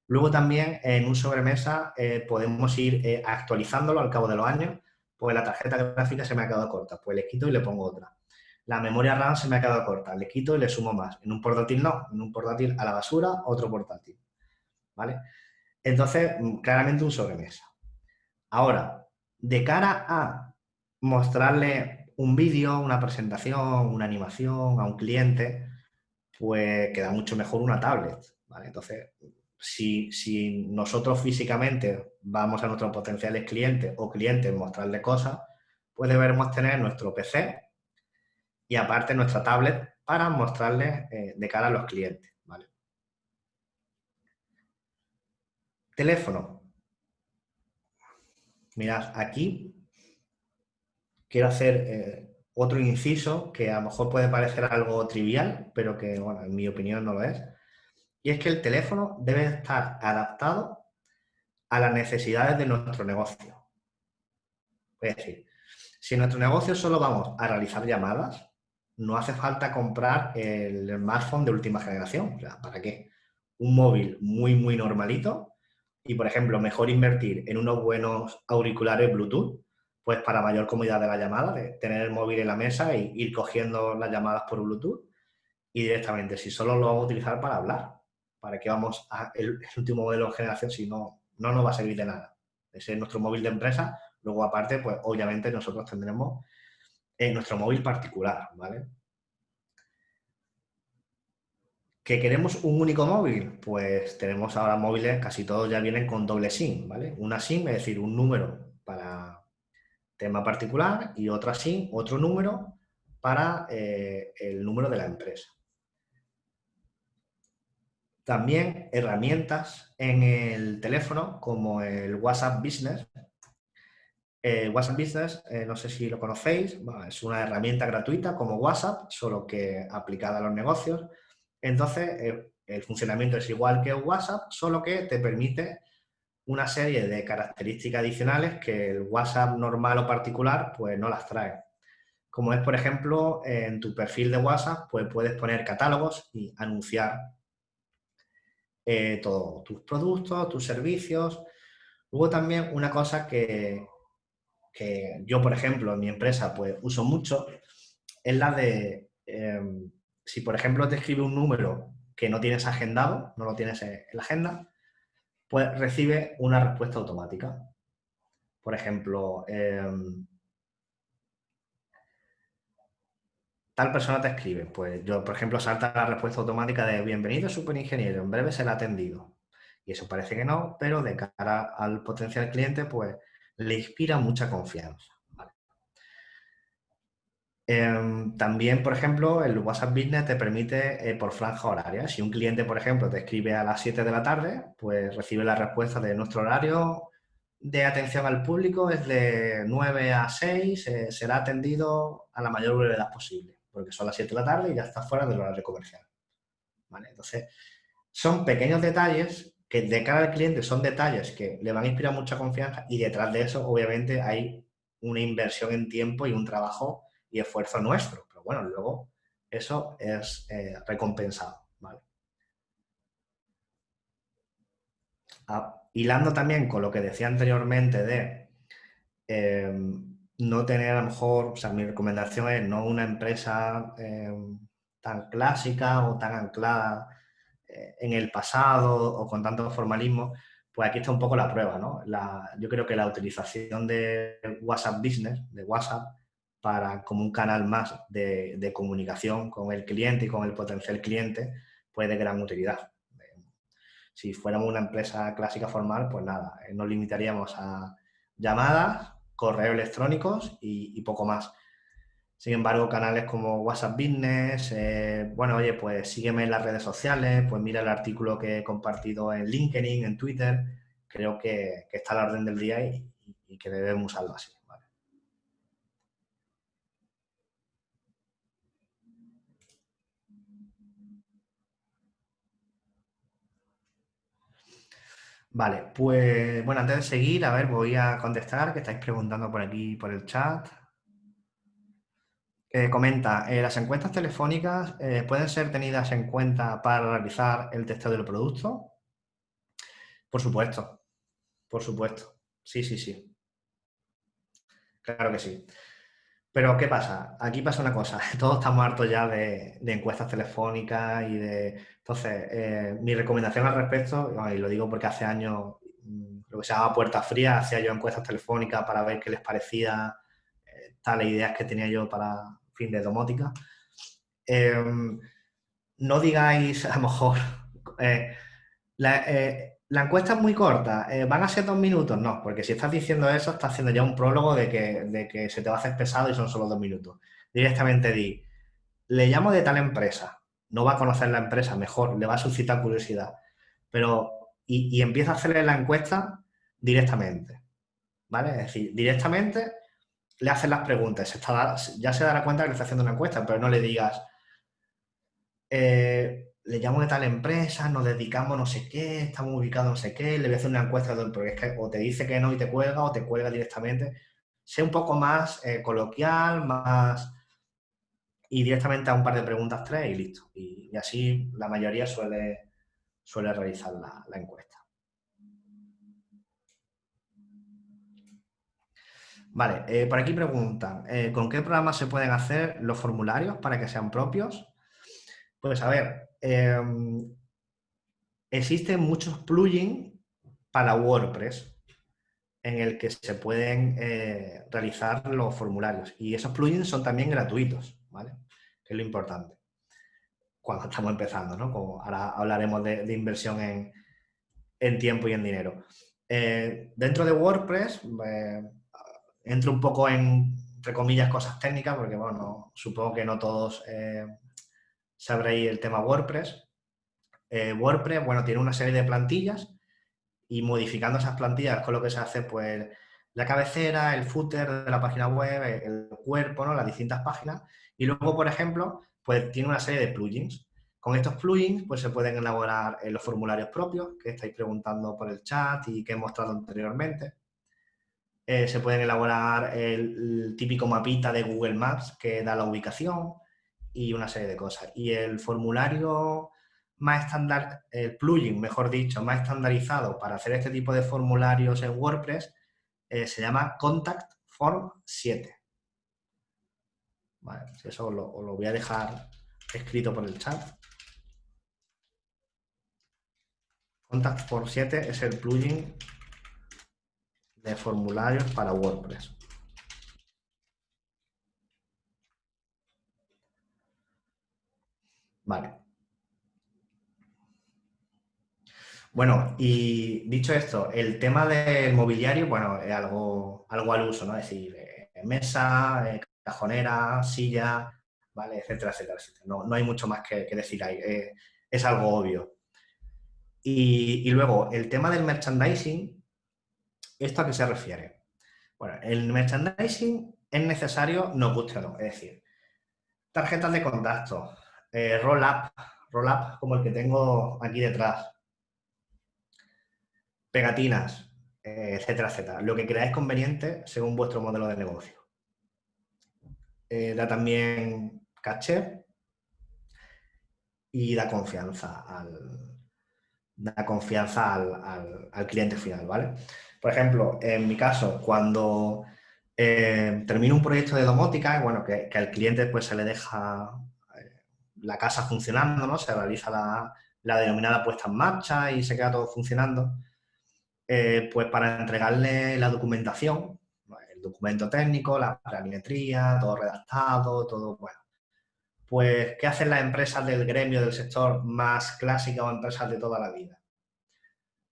Luego también en un sobremesa eh, podemos ir actualizándolo al cabo de los años, pues la tarjeta gráfica se me ha quedado corta, pues le quito y le pongo otra. La memoria RAM se me ha quedado corta, le quito y le sumo más. En un portátil no, en un portátil a la basura, otro portátil. ¿Vale? Entonces, mm, claramente un sobremesa. Ahora, de cara a mostrarle un vídeo, una presentación, una animación a un cliente, pues queda mucho mejor una tablet, ¿vale? Entonces, si, nosotros físicamente vamos a nuestros potenciales clientes o clientes mostrarle cosas, pues debemos tener nuestro PC y aparte nuestra tablet para mostrarles eh, de cara a los clientes, ¿vale? Teléfono. Mirad, aquí quiero hacer eh, otro inciso que a lo mejor puede parecer algo trivial, pero que, bueno, en mi opinión no lo es. Y es que el teléfono debe estar adaptado a las necesidades de nuestro negocio. Es decir, si en nuestro negocio solo vamos a realizar llamadas, no hace falta comprar el smartphone de última generación. ¿para qué? Un móvil muy, muy normalito y, por ejemplo, mejor invertir en unos buenos auriculares Bluetooth pues para mayor comodidad de la llamada, de tener el móvil en la mesa e ir cogiendo las llamadas por Bluetooth y directamente, si solo lo vamos a utilizar para hablar, ¿para qué vamos a el, último modelo de generación si no, no nos va a servir de nada? Ese es nuestro móvil de empresa, luego aparte, pues obviamente nosotros tendremos en nuestro móvil particular, ¿vale? ¿Que queremos un único móvil? Pues tenemos ahora móviles, casi todos ya vienen con doble SIM, ¿vale? Una SIM, es decir, un número para tema particular y otra SIM, otro número para eh, el número de la empresa. También herramientas en el teléfono como el WhatsApp Business. WhatsApp Business, eh, no sé si lo conocéis, es una herramienta gratuita como WhatsApp, solo que aplicada a los negocios. Entonces, eh, el funcionamiento es igual que WhatsApp, solo que te permite una serie de características adicionales que el WhatsApp normal o particular pues no las trae. como es, por ejemplo, en tu perfil de WhatsApp, pues puedes poner catálogos y anunciar eh, todos tus productos, tus servicios. Luego también una cosa que, yo, por ejemplo, en mi empresa, pues uso mucho, es la de, em, si por ejemplo te escribe un número que no tienes agendado, no lo tienes en la agenda, pues recibe una respuesta automática. Por ejemplo, em, tal persona te escribe. Pues yo, por ejemplo, salta la respuesta automática de bienvenido superingeniero, en breve será atendido. Y eso parece que no, pero de cara al potencial cliente, pues le inspira mucha confianza. Em, también, por ejemplo, el WhatsApp Business te permite eh, por franja horaria. Si un cliente, por ejemplo, te escribe a las 7 de la tarde, pues recibe la respuesta de nuestro horario de atención al público es de 9 a 6, eh, será atendido a la mayor brevedad posible porque son las 7 de la tarde y ya está fuera del horario comercial. Entonces, son pequeños detalles que de cara al cliente son detalles que le van a inspirar mucha confianza y detrás de eso, obviamente, hay una inversión en tiempo y un trabajo y esfuerzo nuestro. Pero bueno, luego eso es eh, recompensado. ¿vale? Ah, hilando también con lo que decía anteriormente de em, no tener a lo mejor, o sea, mi recomendación es no una empresa eh, tan clásica o tan anclada eh, en el pasado o con tanto formalismo, pues aquí está un poco la prueba, ¿no? yo creo que la utilización de WhatsApp Business, de WhatsApp, para como un canal más de, de comunicación con el cliente y con el potencial cliente, pues de gran utilidad. Si fuéramos una empresa clásica formal, pues nada, eh, nos limitaríamos a llamadas, correos electrónicos y, poco más. Sin embargo, canales como WhatsApp Business, eh, bueno, oye, pues sígueme en las redes sociales, pues mira el artículo que he compartido en LinkedIn, en Twitter, creo que, está a la orden del día y, que debemos usarlo así. Vale, pues bueno, antes de seguir, a ver, voy a contestar, que estáis preguntando por aquí, por el chat. Eh, comenta, eh, ¿las encuestas telefónicas eh, pueden ser tenidas en cuenta para realizar el testeo del producto? Por supuesto, por supuesto. Sí, sí, sí. Claro que sí. Pero, ¿qué pasa? Aquí pasa una cosa. Todos estamos hartos ya de, encuestas telefónicas y de... Entonces, mi recomendación al respecto, y lo digo porque hace años, mm, lo que se llama puerta fría, hacía yo encuestas telefónicas para ver qué les parecía tales ideas que tenía yo para fin de domótica. Em, no digáis, a lo mejor, eh, la, la encuesta es muy corta, eh, ¿van a ser dos minutos? No, porque si estás diciendo eso, estás haciendo ya un prólogo de que, se te va a hacer pesado y son solo dos minutos. Directamente di, le llamo de tal empresa, no va a conocer la empresa mejor, le va a suscitar curiosidad, pero y, empieza a hacerle la encuesta directamente, ¿vale? Es decir, directamente le haces las preguntas, ya se dará cuenta que le está haciendo una encuesta, pero no le digas, eh, le llamo de tal empresa, nos dedicamos no sé qué, estamos ubicados no sé qué, le voy a hacer una encuesta, porque es que o te dice que no y te cuelga o te cuelga directamente. Sé un poco más eh, coloquial, más... y directamente a un par de preguntas tres y listo. Y, así la mayoría suele, suele realizar la, encuesta. Vale, eh, por aquí preguntan, eh, ¿con qué programas se pueden hacer los formularios para que sean propios? Pues a ver, Em, existen muchos plugins para WordPress en el que se pueden eh, realizar los formularios. Y esos plugins son también gratuitos, ¿vale? Que es lo importante. Cuando estamos empezando, ¿no? Como ahora hablaremos de, inversión en, tiempo y en dinero. Eh, dentro de WordPress, entro un poco en, entre comillas, cosas técnicas, porque, bueno, supongo que no todos sabréis el tema WordPress. Eh, WordPress, bueno, tiene una serie de plantillas y modificando esas plantillas con lo que se hace, pues, la cabecera, el footer de la página web, el cuerpo, ¿no? Las distintas páginas. Y luego, por ejemplo, pues tiene una serie de plugins. Con estos plugins, pues se pueden elaborar eh, los formularios propios que estáis preguntando por el chat y que he mostrado anteriormente. Eh, se pueden elaborar el, típico mapita de Google Maps que da la ubicación y una serie de cosas. Y el formulario más estándar, el plugin, mejor dicho, más estandarizado para hacer este tipo de formularios en WordPress eh, se llama Contact Form 7. Vale, eso os lo, voy a dejar escrito por el chat. Contact Form 7 es el plugin de formularios para WordPress. Vale. Bueno, y dicho esto, el tema del mobiliario, bueno, es algo, algo al uso, ¿no? Es decir, eh, mesa, eh, cajonera, silla, ¿vale? Etcétera, etcétera, No, hay mucho más que, decir ahí, eh, es algo obvio. Y, y, luego, el tema del merchandising, ¿esto a qué se refiere? Bueno, el merchandising es necesario, no guste o no, es decir, tarjetas de contacto, roll-up, roll-up como el que tengo aquí detrás, pegatinas, eh, etcétera, etcétera. Lo que creáis conveniente según vuestro modelo de negocio. Eh, da también caché y da confianza al, da confianza al, cliente final, ¿vale? Por ejemplo, en mi caso, cuando eh, termino un proyecto de domótica, bueno, que, al cliente pues se le deja la casa funcionando, ¿no? Se realiza la, denominada puesta en marcha y se queda todo funcionando eh, pues para entregarle la documentación, el documento técnico, la planimetría, todo redactado, todo bueno. Pues, ¿qué hacen las empresas del gremio del sector más clásicas o empresas de toda la vida?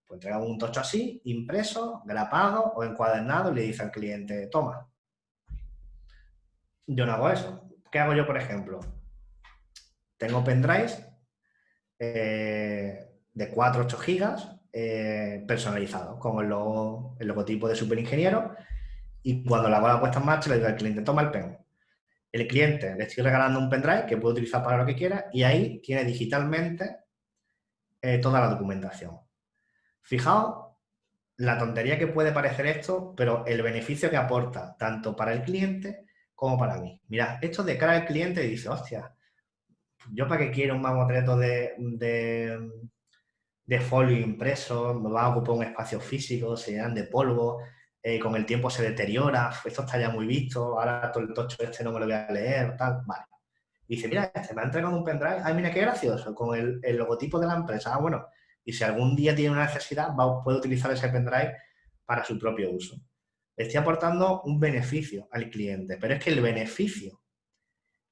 Pues entregan un tocho así, impreso, grapado o encuadernado y le dice al cliente, toma. Yo no hago eso. ¿Qué hago yo, por ejemplo? Tengo pendrives eh, de 4 8 gigas eh, personalizado, con el, logotipo de superingeniero y cuando la hago la puesta en marcha le digo al cliente, toma el pen. El cliente le estoy regalando un pendrive que puede utilizar para lo que quiera y ahí tiene digitalmente eh, toda la documentación. Fijaos la tontería que puede parecer esto, pero el beneficio que aporta tanto para el cliente como para mí. Mira, esto de cara al cliente dice, hostia, yo para qué quiero un mamotreto de, de de folio impreso, me va a ocupar un espacio físico, se llenan de polvo, eh, con el tiempo se deteriora, esto está ya muy visto, ahora todo el tocho este no me lo voy a leer, tal, vale. Dice, mira, este me ha entregado un pendrive, ay, mira qué gracioso, con el, logotipo de la empresa, ah, bueno, y si algún día tiene una necesidad, puede utilizar ese pendrive para su propio uso. estoy aportando un beneficio al cliente, pero es que el beneficio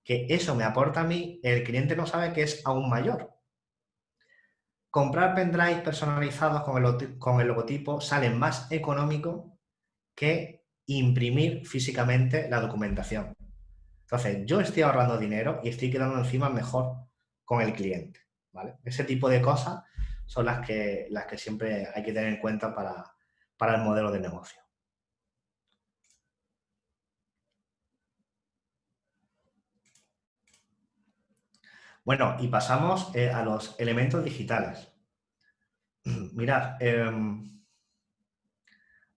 que eso me aporta a mí, el cliente no sabe que es aún mayor comprar pendrives personalizados con el, con el logotipo sale más económico que imprimir físicamente la documentación. Entonces, yo estoy ahorrando dinero y estoy quedando encima mejor con el cliente. ¿vale? Ese tipo de cosas son las que, las que siempre hay que tener en cuenta para, para el modelo de negocio. Bueno, y pasamos eh, a los elementos digitales. Mirad, em,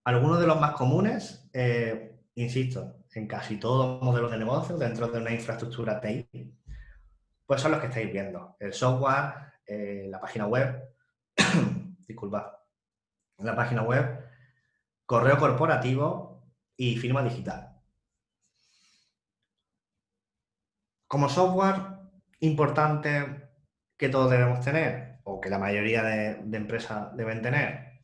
algunos de los más comunes, eh, insisto, en casi todos los modelos de negocio dentro de una infraestructura TI, pues son los que estáis viendo. El software, eh, la página web, disculpad, la página web, correo corporativo y firma digital. Como software, importante que todos debemos tener, o que la mayoría de, empresas deben tener,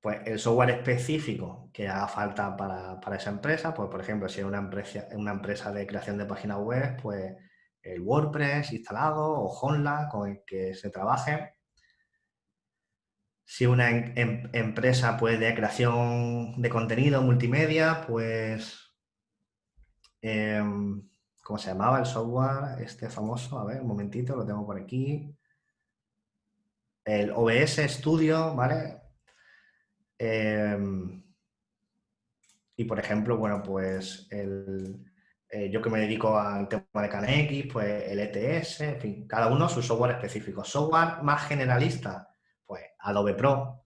pues el software específico que haga falta para, esa empresa, pues por ejemplo, si es una empresa, una empresa de creación de páginas web, pues el WordPress instalado o Honla con el que se trabaje. Si una em, em, empresa pues, de creación de contenido multimedia, pues em, ¿Cómo se llamaba el software este famoso? A ver, un momentito, lo tengo por aquí. El OBS Studio, ¿vale? Y por ejemplo, bueno, pues el, eh, yo que me dedico al tema de CanX, pues el ETS, en fin, cada uno su software específico. Software más generalista, Adobe Pro,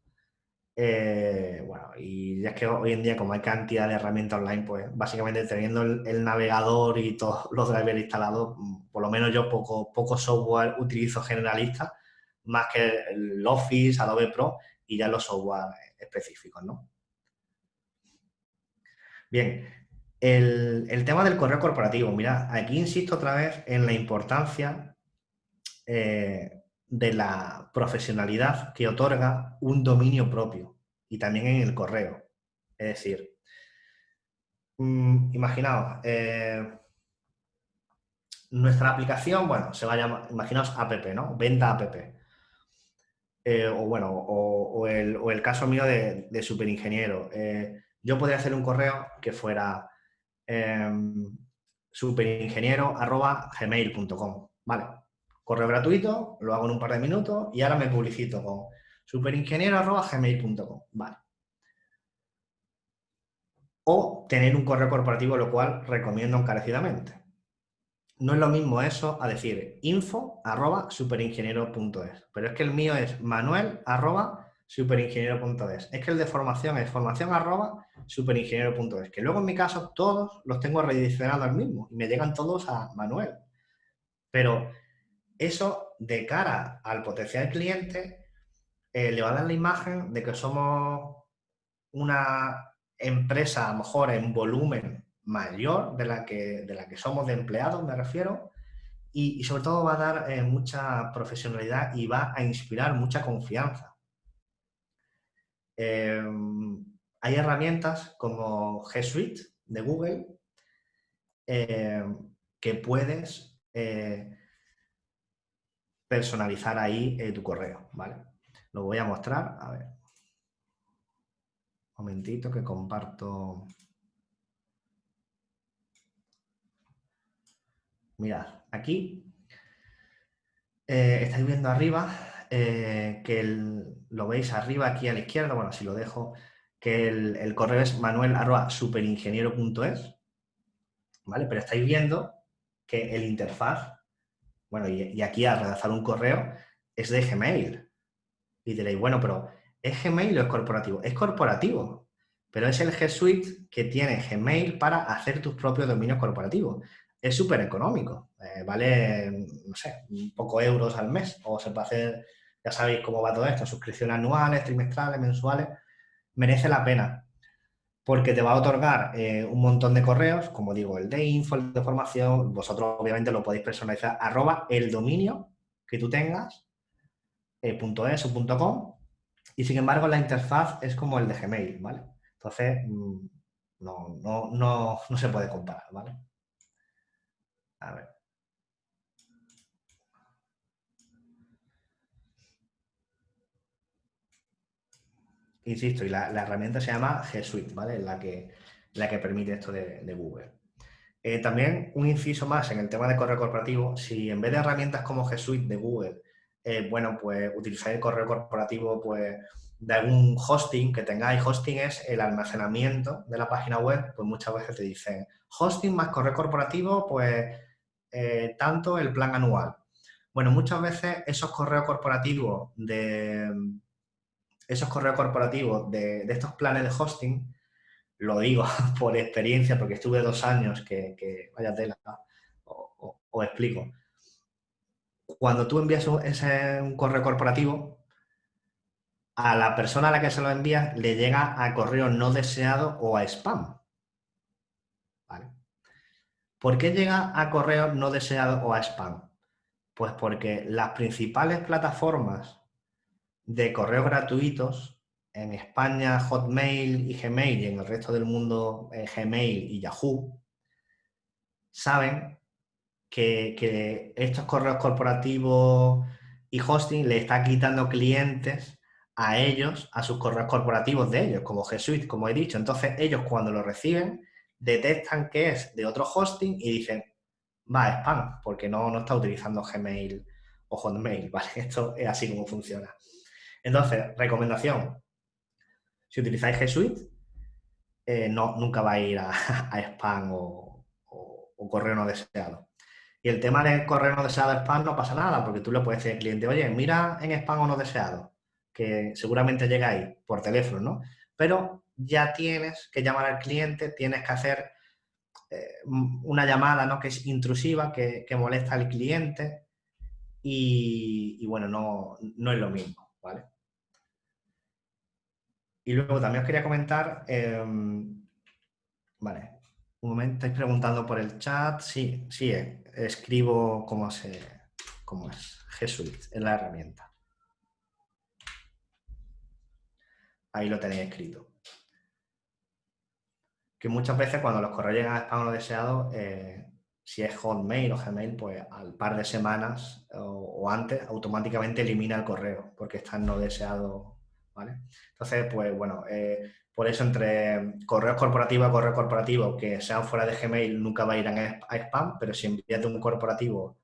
Eh, bueno, y ya es que hoy en día, como hay cantidad de herramientas online, pues básicamente teniendo el, navegador y todos los drivers instalados, mm, por lo menos yo poco, poco software utilizo generalista, más que el Office, Adobe Pro y ya los software específicos, ¿no? Bien, el, tema del correo corporativo. Mira, aquí insisto otra vez en la importancia eh, de la profesionalidad que otorga un dominio propio y también en el correo. Es decir, mm, imaginaos, eh, nuestra aplicación, bueno, se va a llamar, imaginaos app, ¿no? Venta app. Eh, o bueno, o, el, caso mío de, superingeniero. yo podría hacer un correo que fuera Em, superingeniero.gmail.com. Vale, correo gratuito, lo hago en un par de minutos y ahora me publicito con superingeniero.gmail.com. Vale. O tener un correo corporativo, lo cual recomiendo encarecidamente. No es lo mismo eso a decir info superingeniero.es, pero es que el mío es manuel superingeniero.es. Es que el de formación es formación arroba superingeniero.es, que luego en mi caso todos los tengo redireccionados al mismo y me llegan todos a Manuel. Pero eso de cara al potencial cliente eh, le va a dar la imagen de que somos una empresa a lo mejor en volumen mayor de la que, de la que somos de empleados, me refiero, y, sobre todo va a dar eh, mucha profesionalidad y va a inspirar mucha confianza. Em, hay herramientas como G Suite de Google que puedes eh, personalizar ahí eh, tu correo, ¿vale? Lo voy a mostrar, a ver. Un momentito que comparto. Mirad, aquí eh, estáis viendo arriba eh, que lo veis arriba aquí a la izquierda, bueno, si lo dejo, que el, correo es manuel.superingeniero.es, ¿vale? Pero estáis viendo que el interfaz, bueno, y, aquí al redactar un correo es de Gmail. Y diréis, bueno, pero ¿es Gmail o es corporativo? Es corporativo, pero es el G Suite que tiene Gmail para hacer tus propios dominios corporativos. Es súper económico, eh, vale, no sé, un poco euros al mes, o se puede hacer ya sabéis cómo va todo esto, suscripciones anuales, trimestrales, mensuales, merece la pena porque te va a otorgar eh, un montón de correos, como digo, el de info, el de formación, vosotros obviamente lo podéis personalizar, arroba el dominio que tú tengas, eh, .es o .com, y sin embargo la interfaz es como el de Gmail, ¿vale? Entonces, mm, no, no, no, no se puede comparar, ¿vale? A ver. Insisto, y la, herramienta se llama G Suite, ¿vale? La que, la que permite esto de, Google. Eh, también un inciso más en el tema de correo corporativo, si en vez de herramientas como G Suite de Google, eh, bueno, pues utilizáis el correo corporativo pues, de algún hosting que tengáis, hosting es el almacenamiento de la página web, pues muchas veces te dicen hosting más correo corporativo, pues eh, tanto el plan anual. Bueno, muchas veces esos correos corporativos de, esos correos corporativos de, estos planes de hosting, lo digo por experiencia, porque estuve dos años que, vaya tela, os explico. Cuando tú envías un, un correo corporativo, a la persona a la que se lo envías le llega a correo no deseado o a spam. ¿Vale? ¿Por qué llega a correo no deseado o a spam? Pues porque las principales plataformas de correos gratuitos en España Hotmail y Gmail y en el resto del mundo eh, Gmail y Yahoo saben que, estos correos corporativos y hosting le está quitando clientes a ellos, a sus correos corporativos de ellos, como G Suite, como he dicho. Entonces ellos cuando lo reciben detectan que es de otro hosting y dicen, va, spam, porque no, no está utilizando Gmail o Hotmail, ¿vale? Esto es así como funciona. Entonces, recomendación, si utilizáis G Suite, eh, no, nunca va a ir a, spam o, correo no deseado. Y el tema de correo no deseado spam no pasa nada, porque tú le puedes decir al cliente, oye, mira en spam o no deseado, que seguramente llegáis por teléfono, ¿no? Pero ya tienes que llamar al cliente, tienes que hacer eh, una llamada ¿no? que es intrusiva, que, molesta al cliente y, bueno, no, no, es lo mismo, ¿vale? Y luego también os quería comentar, em, vale, un momento, estáis preguntando por el chat, sí, sí, eh, escribo cómo, se, cómo es, G Suite, es la herramienta. Ahí lo tenéis escrito que muchas veces cuando los correos llegan a spam no deseado, eh, si es Hotmail o Gmail, pues al par de semanas o, antes automáticamente elimina el correo porque está no deseado, ¿vale? Entonces, pues bueno, eh, por eso entre correos corporativos y correo corporativo que sean fuera de Gmail nunca va a ir a, spam, pero si envías de un corporativo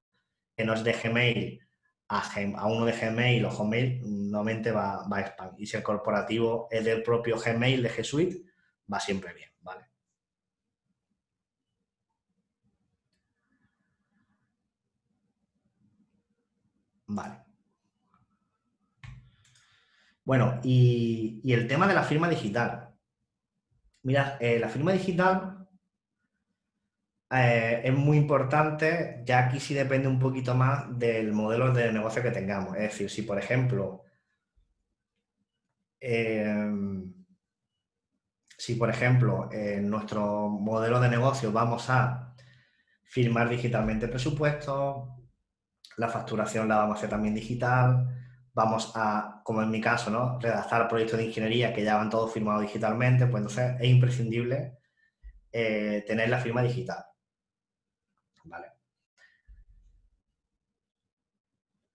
que no es de Gmail a, uno de Gmail o Hotmail, normalmente va a spam. Y si el corporativo es del propio Gmail de G Suite, va siempre bien. Vale. Bueno, y, el tema de la firma digital. Mira, eh, la firma digital eh, es muy importante, ya aquí sí depende un poquito más del modelo de negocio que tengamos. Es decir, si por ejemplo, em, si por ejemplo en nuestro modelo de negocio vamos a firmar digitalmente presupuestos, la facturación la vamos a hacer también digital, vamos a, como en mi caso, ¿no? redactar proyectos de ingeniería que ya van todos firmados digitalmente, pues entonces es imprescindible eh, tener la firma digital. ¿Vale?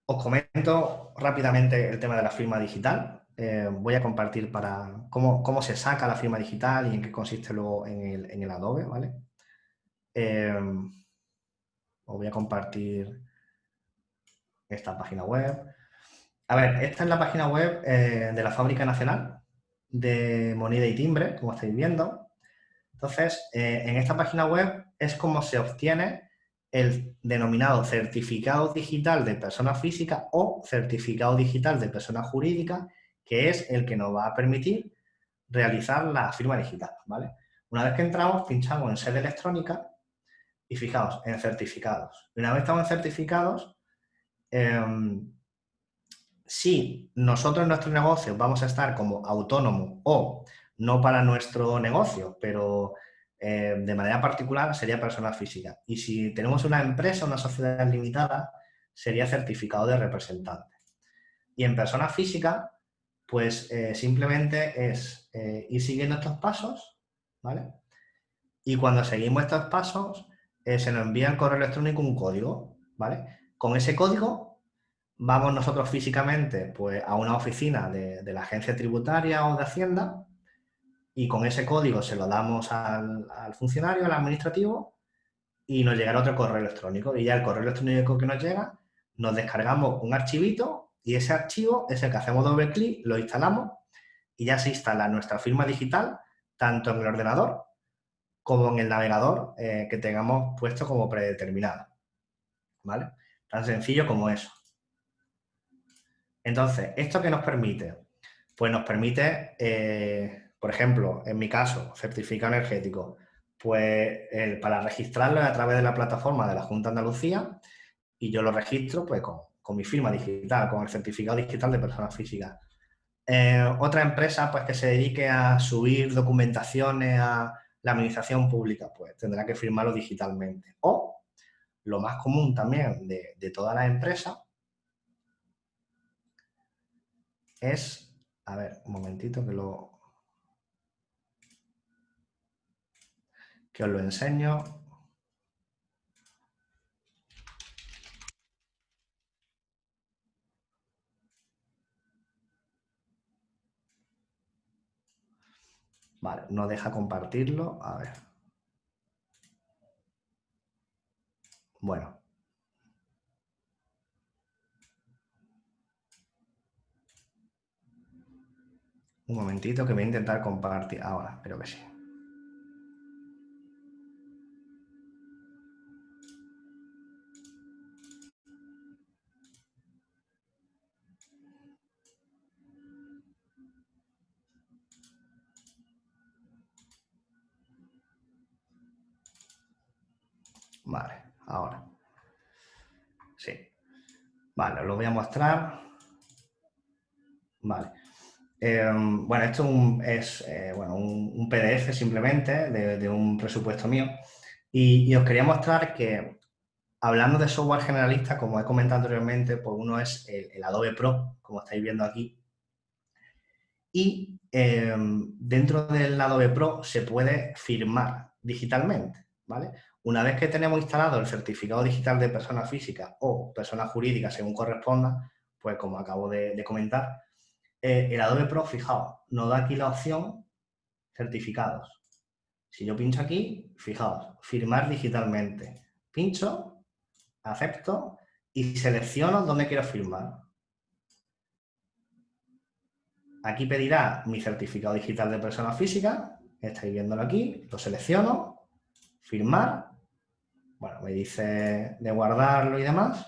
Os comento rápidamente el tema de la firma digital. Eh, voy a compartir para cómo, se saca la firma digital y en qué consiste luego en el, Adobe, ¿vale? Eh, os voy a compartir esta página web. A ver, esta es la página web eh, de la Fábrica Nacional de Moneda y Timbre, como estáis viendo. Entonces, eh, en esta página web es como se obtiene el denominado certificado digital de persona física o certificado digital de persona jurídica, que es el que nos va a permitir realizar la firma digital, ¿vale? Una vez que entramos, pinchamos en sede electrónica y fijaos, en certificados. Una vez estamos en certificados, Em, si nosotros en nuestro negocio vamos a estar como autónomo o no para nuestro negocio, pero eh, de manera particular sería persona física. Y si tenemos una empresa, una sociedad limitada, sería certificado de representante. Y en persona física, pues eh, simplemente es eh, ir siguiendo estos pasos, ¿vale? Y cuando seguimos estos pasos, se nos envía el correo electrónico un código, ¿vale? Con ese código vamos nosotros físicamente pues, a una oficina de, la agencia tributaria o de Hacienda y con ese código se lo damos al, funcionario, al administrativo y nos llegará otro correo electrónico. Y ya el correo electrónico que nos llega, nos descargamos un archivito y ese archivo es el que hacemos doble clic, lo instalamos y ya se instala nuestra firma digital tanto en el ordenador como en el navegador eh, que tengamos puesto como predeterminado. ¿Vale? Tan sencillo como eso. Entonces, ¿esto qué nos permite? Pues nos permite, eh, por ejemplo, en mi caso, certificado energético, pues para registrarlo a través de la plataforma de la Junta de Andalucía y yo lo registro pues con, mi firma digital, con el certificado digital de persona física. Eh, otra empresa pues que se dedique a subir documentaciones a la administración pública, pues tendrá que firmarlo digitalmente. O lo más común también de, de todas las empresas es, a ver, un momentito que lo, que os lo enseño. Vale, no deja compartirlo. A ver. Bueno. Un momentito que voy a intentar compartir ahora, pero que sí. Vale ahora. Sí. Vale, os lo voy a mostrar. Vale. Em, bueno, esto es eh, un, PDF simplemente de, un presupuesto mío y, os quería mostrar que hablando de software generalista, como he comentado anteriormente, pues uno es el, Adobe Pro, como estáis viendo aquí, y em, dentro del Adobe Pro se puede firmar digitalmente, ¿vale? Una vez que tenemos instalado el certificado digital de persona física o persona jurídica, según corresponda, pues como acabo de comentar, eh, el Adobe Pro, fijaos, nos da aquí la opción certificados. Si yo pincho aquí, fijaos, firmar digitalmente. Pincho, acepto y selecciono dónde quiero firmar. Aquí pedirá mi certificado digital de persona física, estáis viéndolo aquí, lo selecciono, firmar, bueno, me dice de guardarlo y demás,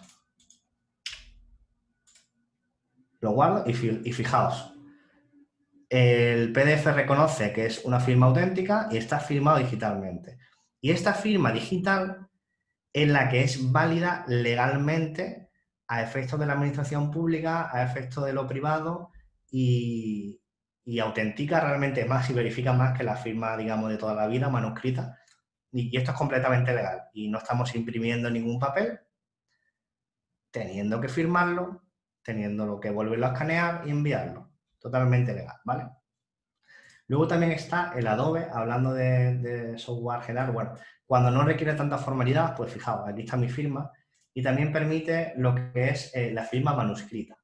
lo guardo y, fijaos, el PDF reconoce que es una firma auténtica y está firmado digitalmente. Y esta firma digital es la que es válida legalmente a efectos de la administración pública, a efectos de lo privado y, autentica realmente más y verifica más que la firma, digamos, de toda la vida, manuscrita. Y, esto es completamente legal. Y no estamos imprimiendo ningún papel, teniendo que firmarlo teniendo que volverlo a escanear y enviarlo. Totalmente legal, ¿vale? Luego también está el Adobe, hablando de, software general. Bueno, cuando no requiere tanta formalidad, pues fijaos, aquí está mi firma y también permite lo que es eh, la firma manuscrita.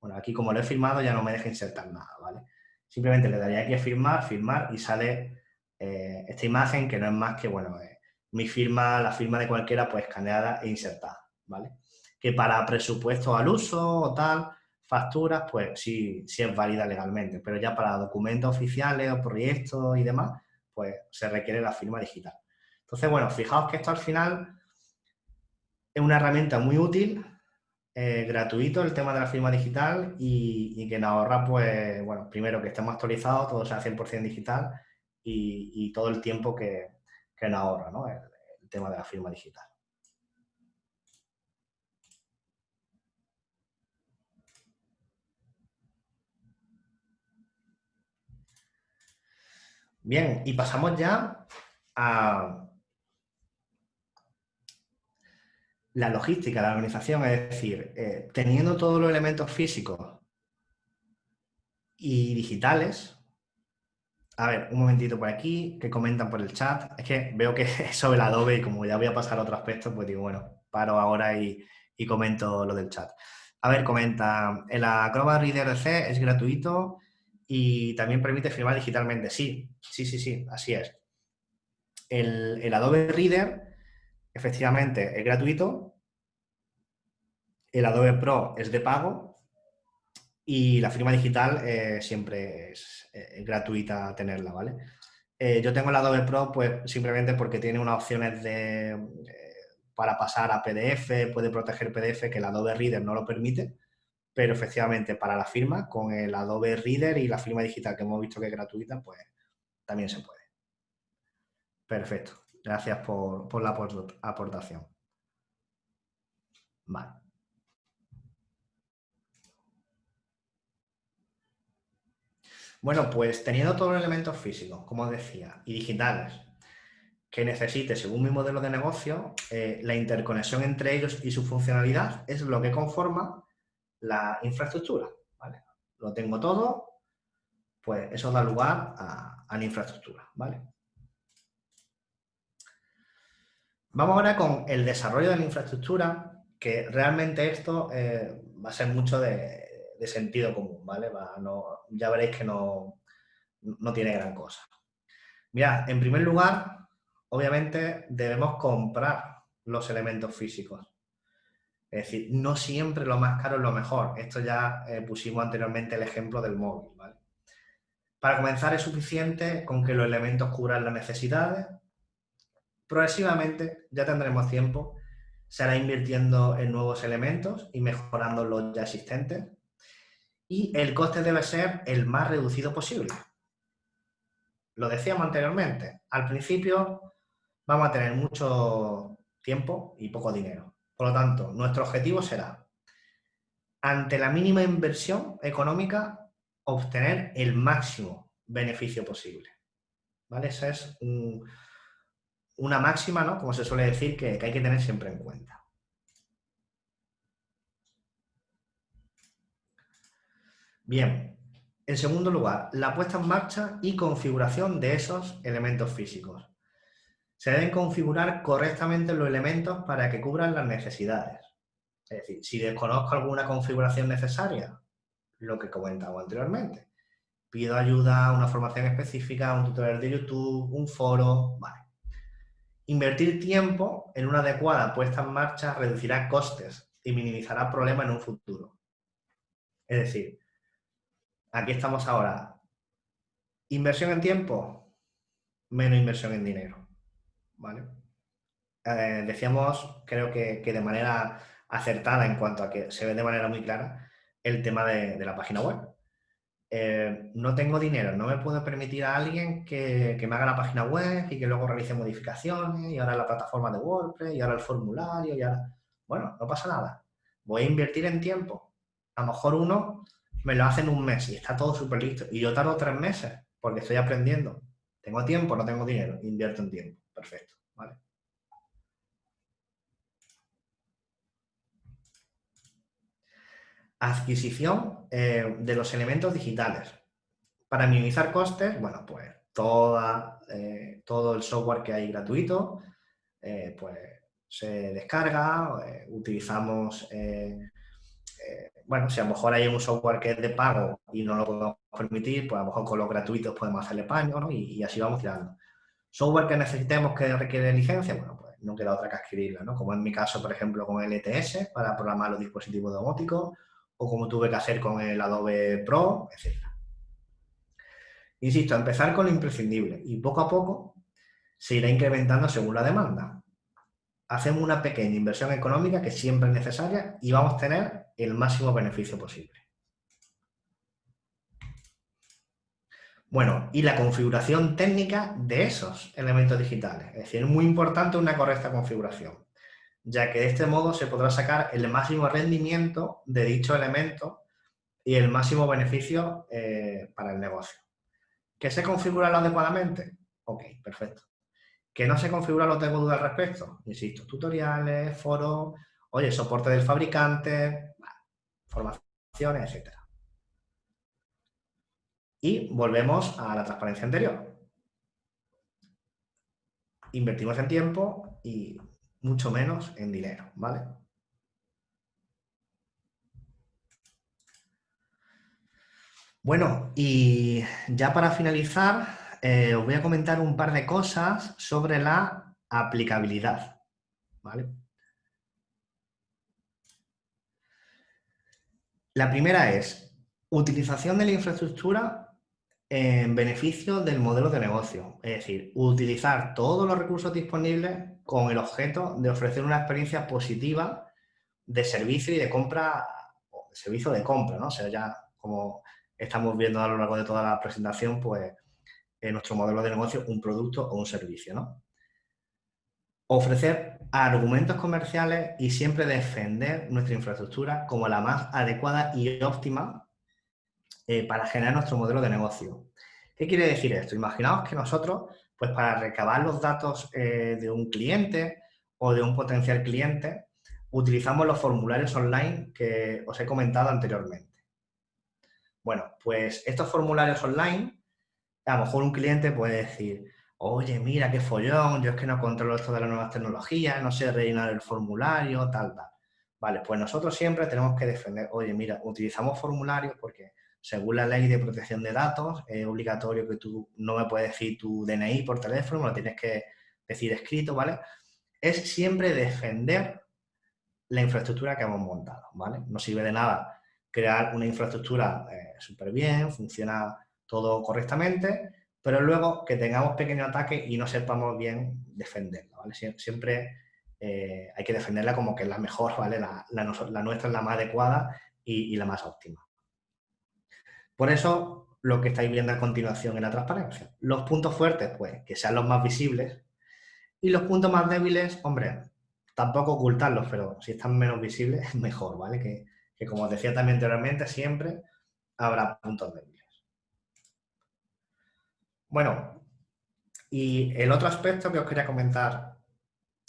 Bueno, aquí como lo he firmado ya no me deja insertar nada, ¿vale? Simplemente le daría aquí a firmar, firmar y sale eh, esta imagen que no es más que, bueno, eh, mi firma, la firma de cualquiera, pues escaneada e insertada, ¿vale? que para presupuestos al uso o tal, facturas, pues sí, sí es válida legalmente, pero ya para documentos oficiales o proyectos y demás, pues se requiere la firma digital. Entonces, bueno, fijaos que esto al final es una herramienta muy útil, eh, gratuito el tema de la firma digital y, que nos ahorra, pues, bueno, primero que estemos actualizados, todo sea 100% digital y, todo el tiempo que, nos ahorra, ¿no? el tema de la firma digital. Bien, y pasamos ya a la logística, la organización, es decir, eh, teniendo todos los elementos físicos y digitales, a ver, un momentito por aquí, que comentan por el chat, es que veo que es sobre el Adobe y como ya voy a pasar a otro aspecto, pues digo, bueno, paro ahora y, y comento lo del chat. A ver, comenta, el Acrobat Reader C es gratuito y también permite firmar digitalmente. Sí, sí, sí, sí, así es. El, Adobe Reader, efectivamente, es gratuito. El Adobe Pro es de pago. Y la firma digital eh, siempre es, gratuita tenerla, ¿vale? Eh, yo tengo el Adobe Pro pues simplemente porque tiene unas opciones de, eh, para pasar a PDF, puede proteger PDF que el Adobe Reader no lo permite pero efectivamente para la firma, con el Adobe Reader y la firma digital que hemos visto que es gratuita, pues también se puede. Perfecto. Gracias por, la aportación. Vale. Bueno, pues teniendo todos los elementos físicos, como decía, y digitales, que necesite, según mi modelo de negocio, eh, la interconexión entre ellos y su funcionalidad es lo que conforma la infraestructura. ¿vale? Lo tengo todo, pues eso da lugar a, la infraestructura. ¿vale? Vamos ahora con el desarrollo de la infraestructura, que realmente esto eh, va a ser mucho de, sentido común, ¿vale? ya veréis que no, no tiene gran cosa. Mira, en primer lugar, obviamente debemos comprar los elementos físicos. Es decir, no siempre lo más caro es lo mejor. Esto ya eh, pusimos anteriormente el ejemplo del móvil. Para comenzar es suficiente con que los elementos cubran las necesidades. Progresivamente ya tendremos tiempo. Se hará invirtiendo en nuevos elementos y mejorando los ya existentes. Y el coste debe ser el más reducido posible. Lo decíamos anteriormente. Al principio vamos a tener mucho tiempo y poco dinero. Por lo tanto, nuestro objetivo será, ante la mínima inversión económica, obtener el máximo beneficio posible. ¿Vale? Esa es una máxima, ¿no? Como se suele decir, que hay que tener siempre en cuenta. Bien, en segundo lugar, la puesta en marcha y configuración de esos elementos físicos. Se deben configurar correctamente los elementos para que cubran las necesidades. Es decir, si desconozco alguna configuración necesaria, lo que comentaba anteriormente, pido ayuda, una formación específica, un tutorial de YouTube, un foro, vale. Invertir tiempo en una adecuada puesta en marcha reducirá costes y minimizará problemas en un futuro. Es decir, aquí estamos ahora. Inversión en tiempo, menos inversión en dinero. ¿Vale? Eh, decíamos, creo que, de manera acertada en cuanto a que se ve de manera muy clara el tema de, la página web. Eh, no tengo dinero, no me puedo permitir a alguien que, que, me haga la página web y que luego realice modificaciones y ahora la plataforma de WordPress y ahora el formulario y ahora... Bueno, no pasa nada. Voy a invertir en tiempo. A lo mejor uno me lo hace en un mes y está todo súper listo. Y yo tardo tres meses porque estoy aprendiendo. Tengo tiempo, no tengo dinero, invierto en tiempo. Perfecto, ¿vale? Adquisición eh, de los elementos digitales. Para minimizar costes, bueno, pues toda, eh, todo el software que hay gratuito, eh, pues se descarga, utilizamos bueno, si a lo mejor hay un software que es de pago y no lo podemos permitir, pues a lo mejor con los gratuitos podemos hacerle paño, ¿no? Y, así vamos tirando. Software que necesitemos que requiere licencia, bueno, pues no queda otra que adquirirla, ¿no? Como en mi caso, por ejemplo, con el ETS para programar los dispositivos domóticos, o como tuve que hacer con el Adobe Pro, etc. Insisto, empezar con lo imprescindible y poco a poco se irá incrementando según la demanda. Hacemos una pequeña inversión económica que siempre es necesaria y vamos a tener el máximo beneficio posible. Bueno, y la configuración técnica de esos elementos digitales. Es decir, es muy importante una correcta configuración, ya que de este modo se podrá sacar el máximo rendimiento de dicho elemento y el máximo beneficio eh, para el negocio. ¿Que se configura adecuadamente? Ok, perfecto. ¿Que no se configura lo tengo duda al respecto? Insisto, tutoriales, foros, oye, soporte del fabricante, formaciones, etc. Y volvemos a la transparencia anterior. Invertimos en tiempo y mucho menos en dinero, ¿vale? Bueno, y ya para finalizar, eh, os voy a comentar un par de cosas sobre la aplicabilidad, ¿vale? La primera es utilización de la infraestructura en beneficio del modelo de negocio. Es decir, utilizar todos los recursos disponibles con el objeto de ofrecer una experiencia positiva de servicio y de compra, o de servicio de compra, ¿no? O sea, ya como estamos viendo a lo largo de toda la presentación, pues en nuestro modelo de negocio un producto o un servicio, ¿no? Ofrecer argumentos comerciales y siempre defender nuestra infraestructura como la más adecuada y óptima eh, para generar nuestro modelo de negocio. ¿Qué quiere decir esto? Imaginaos que nosotros, pues para recabar los datos eh, de un cliente o de un potencial cliente, utilizamos los formularios online que os he comentado anteriormente. Bueno, pues estos formularios online, a lo mejor un cliente puede decir, oye, mira qué follón, yo es que no controlo esto de las nuevas tecnologías, no sé rellenar el formulario, tal, tal. Vale, pues nosotros siempre tenemos que defender, oye, mira, utilizamos formularios porque según la ley de protección de datos es obligatorio que tú no me puedes decir tu DNI por teléfono, lo tienes que decir escrito, ¿vale? Es siempre defender la infraestructura que hemos montado, ¿vale? No sirve de nada crear una infraestructura eh, súper bien, funciona todo correctamente, pero luego que tengamos pequeño ataque y no sepamos bien defenderla, ¿vale? Siempre eh, hay que defenderla como que es la mejor, ¿vale? La, nuestra es la más adecuada y, la más óptima. Por eso, lo que estáis viendo a continuación en la transparencia. Los puntos fuertes, pues, que sean los más visibles, Y los puntos más débiles, hombre, tampoco ocultarlos, pero si están menos visibles, es mejor, ¿vale? Que, que como decía también anteriormente, siempre habrá puntos débiles. Bueno, y el otro aspecto que os quería comentar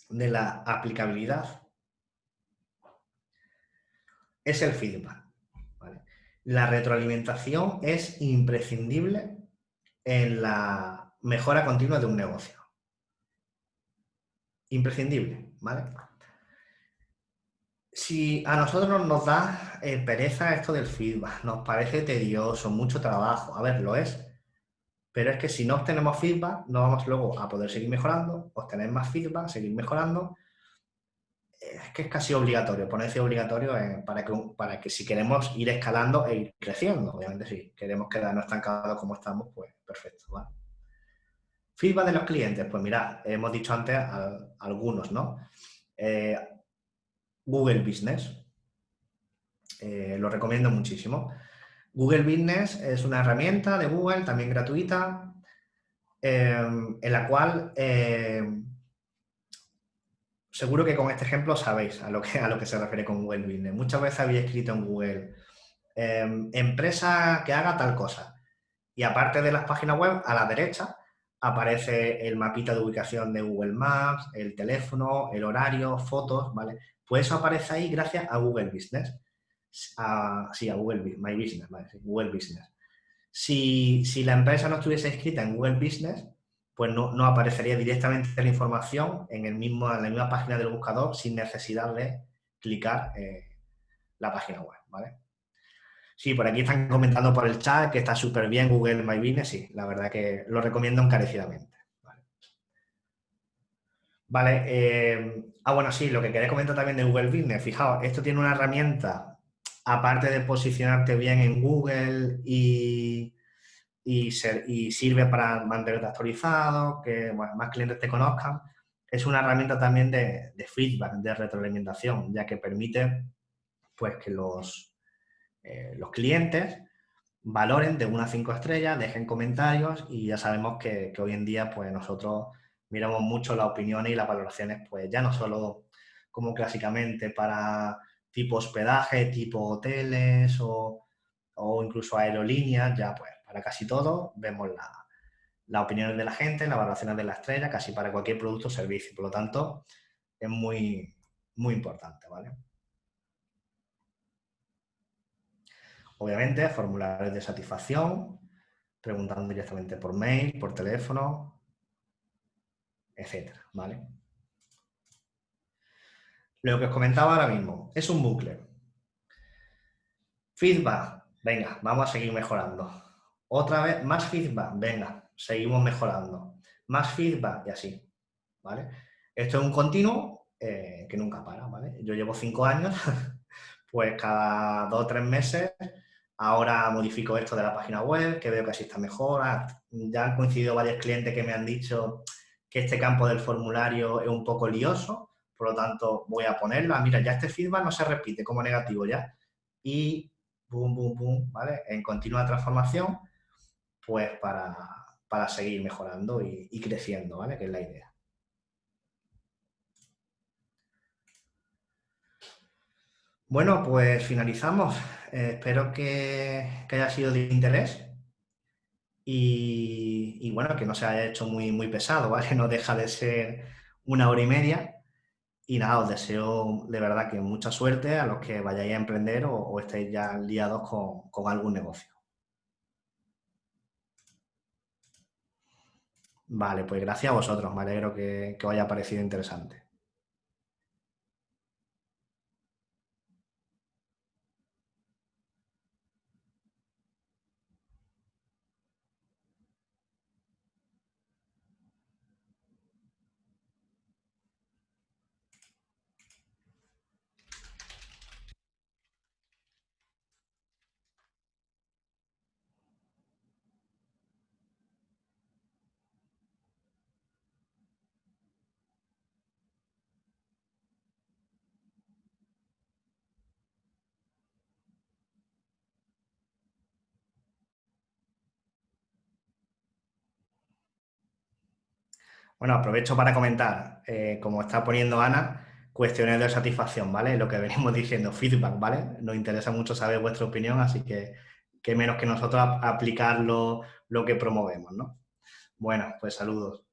de la aplicabilidad es el feedback. La retroalimentación es imprescindible en la mejora continua de un negocio. Imprescindible, ¿vale? Si a nosotros nos da eh, pereza esto del feedback, nos parece tedioso, mucho trabajo, a ver, lo es, pero es que si no obtenemos feedback, no vamos luego a poder seguir mejorando, obtener más feedback, seguir mejorando. Es que es casi obligatorio, ponerse obligatorio para, que, para que si queremos ir escalando e ir creciendo. Obviamente si queremos quedarnos estancados como estamos, pues perfecto. Feedback de los clientes, pues mira, hemos dicho antes algunos, ¿no? Eh, Google Business, eh, lo recomiendo muchísimo. Google Business es una herramienta de Google, también gratuita, em, en la cual em, seguro que con este ejemplo sabéis a lo, que, a lo que se refiere con Google Business. Muchas veces había escrito en Google, em, empresa que haga tal cosa. Y aparte de las páginas web, a la derecha aparece el mapita de ubicación de Google Maps, el teléfono, el horario, fotos, ¿vale? Pues eso aparece ahí gracias a Google Business a, sí, a Google My Business, Google Business. Si, la empresa no estuviese escrita en Google Business, pues no, aparecería directamente la información en, el mismo, en la misma página del buscador sin necesidad de clicar la página web, ¿vale? Sí, por aquí están comentando por el chat que está súper bien Google My Business, sí, la verdad que lo recomiendo encarecidamente. Vale, eh, ah bueno, sí, lo que quería comentar también de Google Business, fijaos, esto tiene una herramienta aparte de posicionarte bien en Google y, sirve para mantenerte actualizado, que más clientes te conozcan, es una herramienta también de, feedback, de retroalimentación, ya que permite pues, que los, eh, los clientes valoren de una a cinco estrellas, dejen comentarios y ya sabemos que, que, hoy en día pues nosotros miramos mucho las opiniones y las valoraciones pues ya no solo como clásicamente para tipo hospedaje, tipo hoteles o, incluso aerolíneas, ya pues para casi todo vemos las la opiniones de la gente, las valoraciones de la estrella, casi para cualquier producto o servicio. Por lo tanto, es muy, muy importante, ¿vale? Obviamente, formularios de satisfacción, preguntando directamente por mail, por teléfono, etcétera, ¿vale? Lo que os comentaba ahora mismo, es un bucle. Feedback, venga, vamos a seguir mejorando. Otra vez, más feedback, venga, seguimos mejorando. Más feedback y así, ¿vale? Esto es un continuo eh, que nunca para, ¿vale? Yo llevo cinco años, pues cada dos o tres meses ahora modifico esto de la página web, que veo que así está mejor. Ah, ya han coincidido varios clientes que me han dicho que este campo del formulario es un poco lioso, por lo tanto, voy a ponerla. Mira, ya este feedback no se repite como negativo ya. Y boom, boom, boom, ¿vale? En continua transformación, pues para, seguir mejorando y, creciendo, ¿vale? Que es la idea. Bueno, pues finalizamos. Eh, espero que, haya sido de interés y, bueno, que no se haya hecho muy, muy pesado, ¿vale? No deja de ser una hora y media y nada, os deseo de verdad que mucha suerte a los que vayáis a emprender o, estéis ya liados con, algún negocio. Vale, pues gracias a vosotros. Me alegro que, que os haya parecido interesante. Bueno, aprovecho para comentar, eh, como está poniendo Ana, cuestiones de satisfacción, ¿vale? Lo que venimos diciendo, feedback, ¿vale? Nos interesa mucho saber vuestra opinión, así que qué menos que nosotros aplicar lo, lo que promovemos, ¿no? Bueno, pues saludos.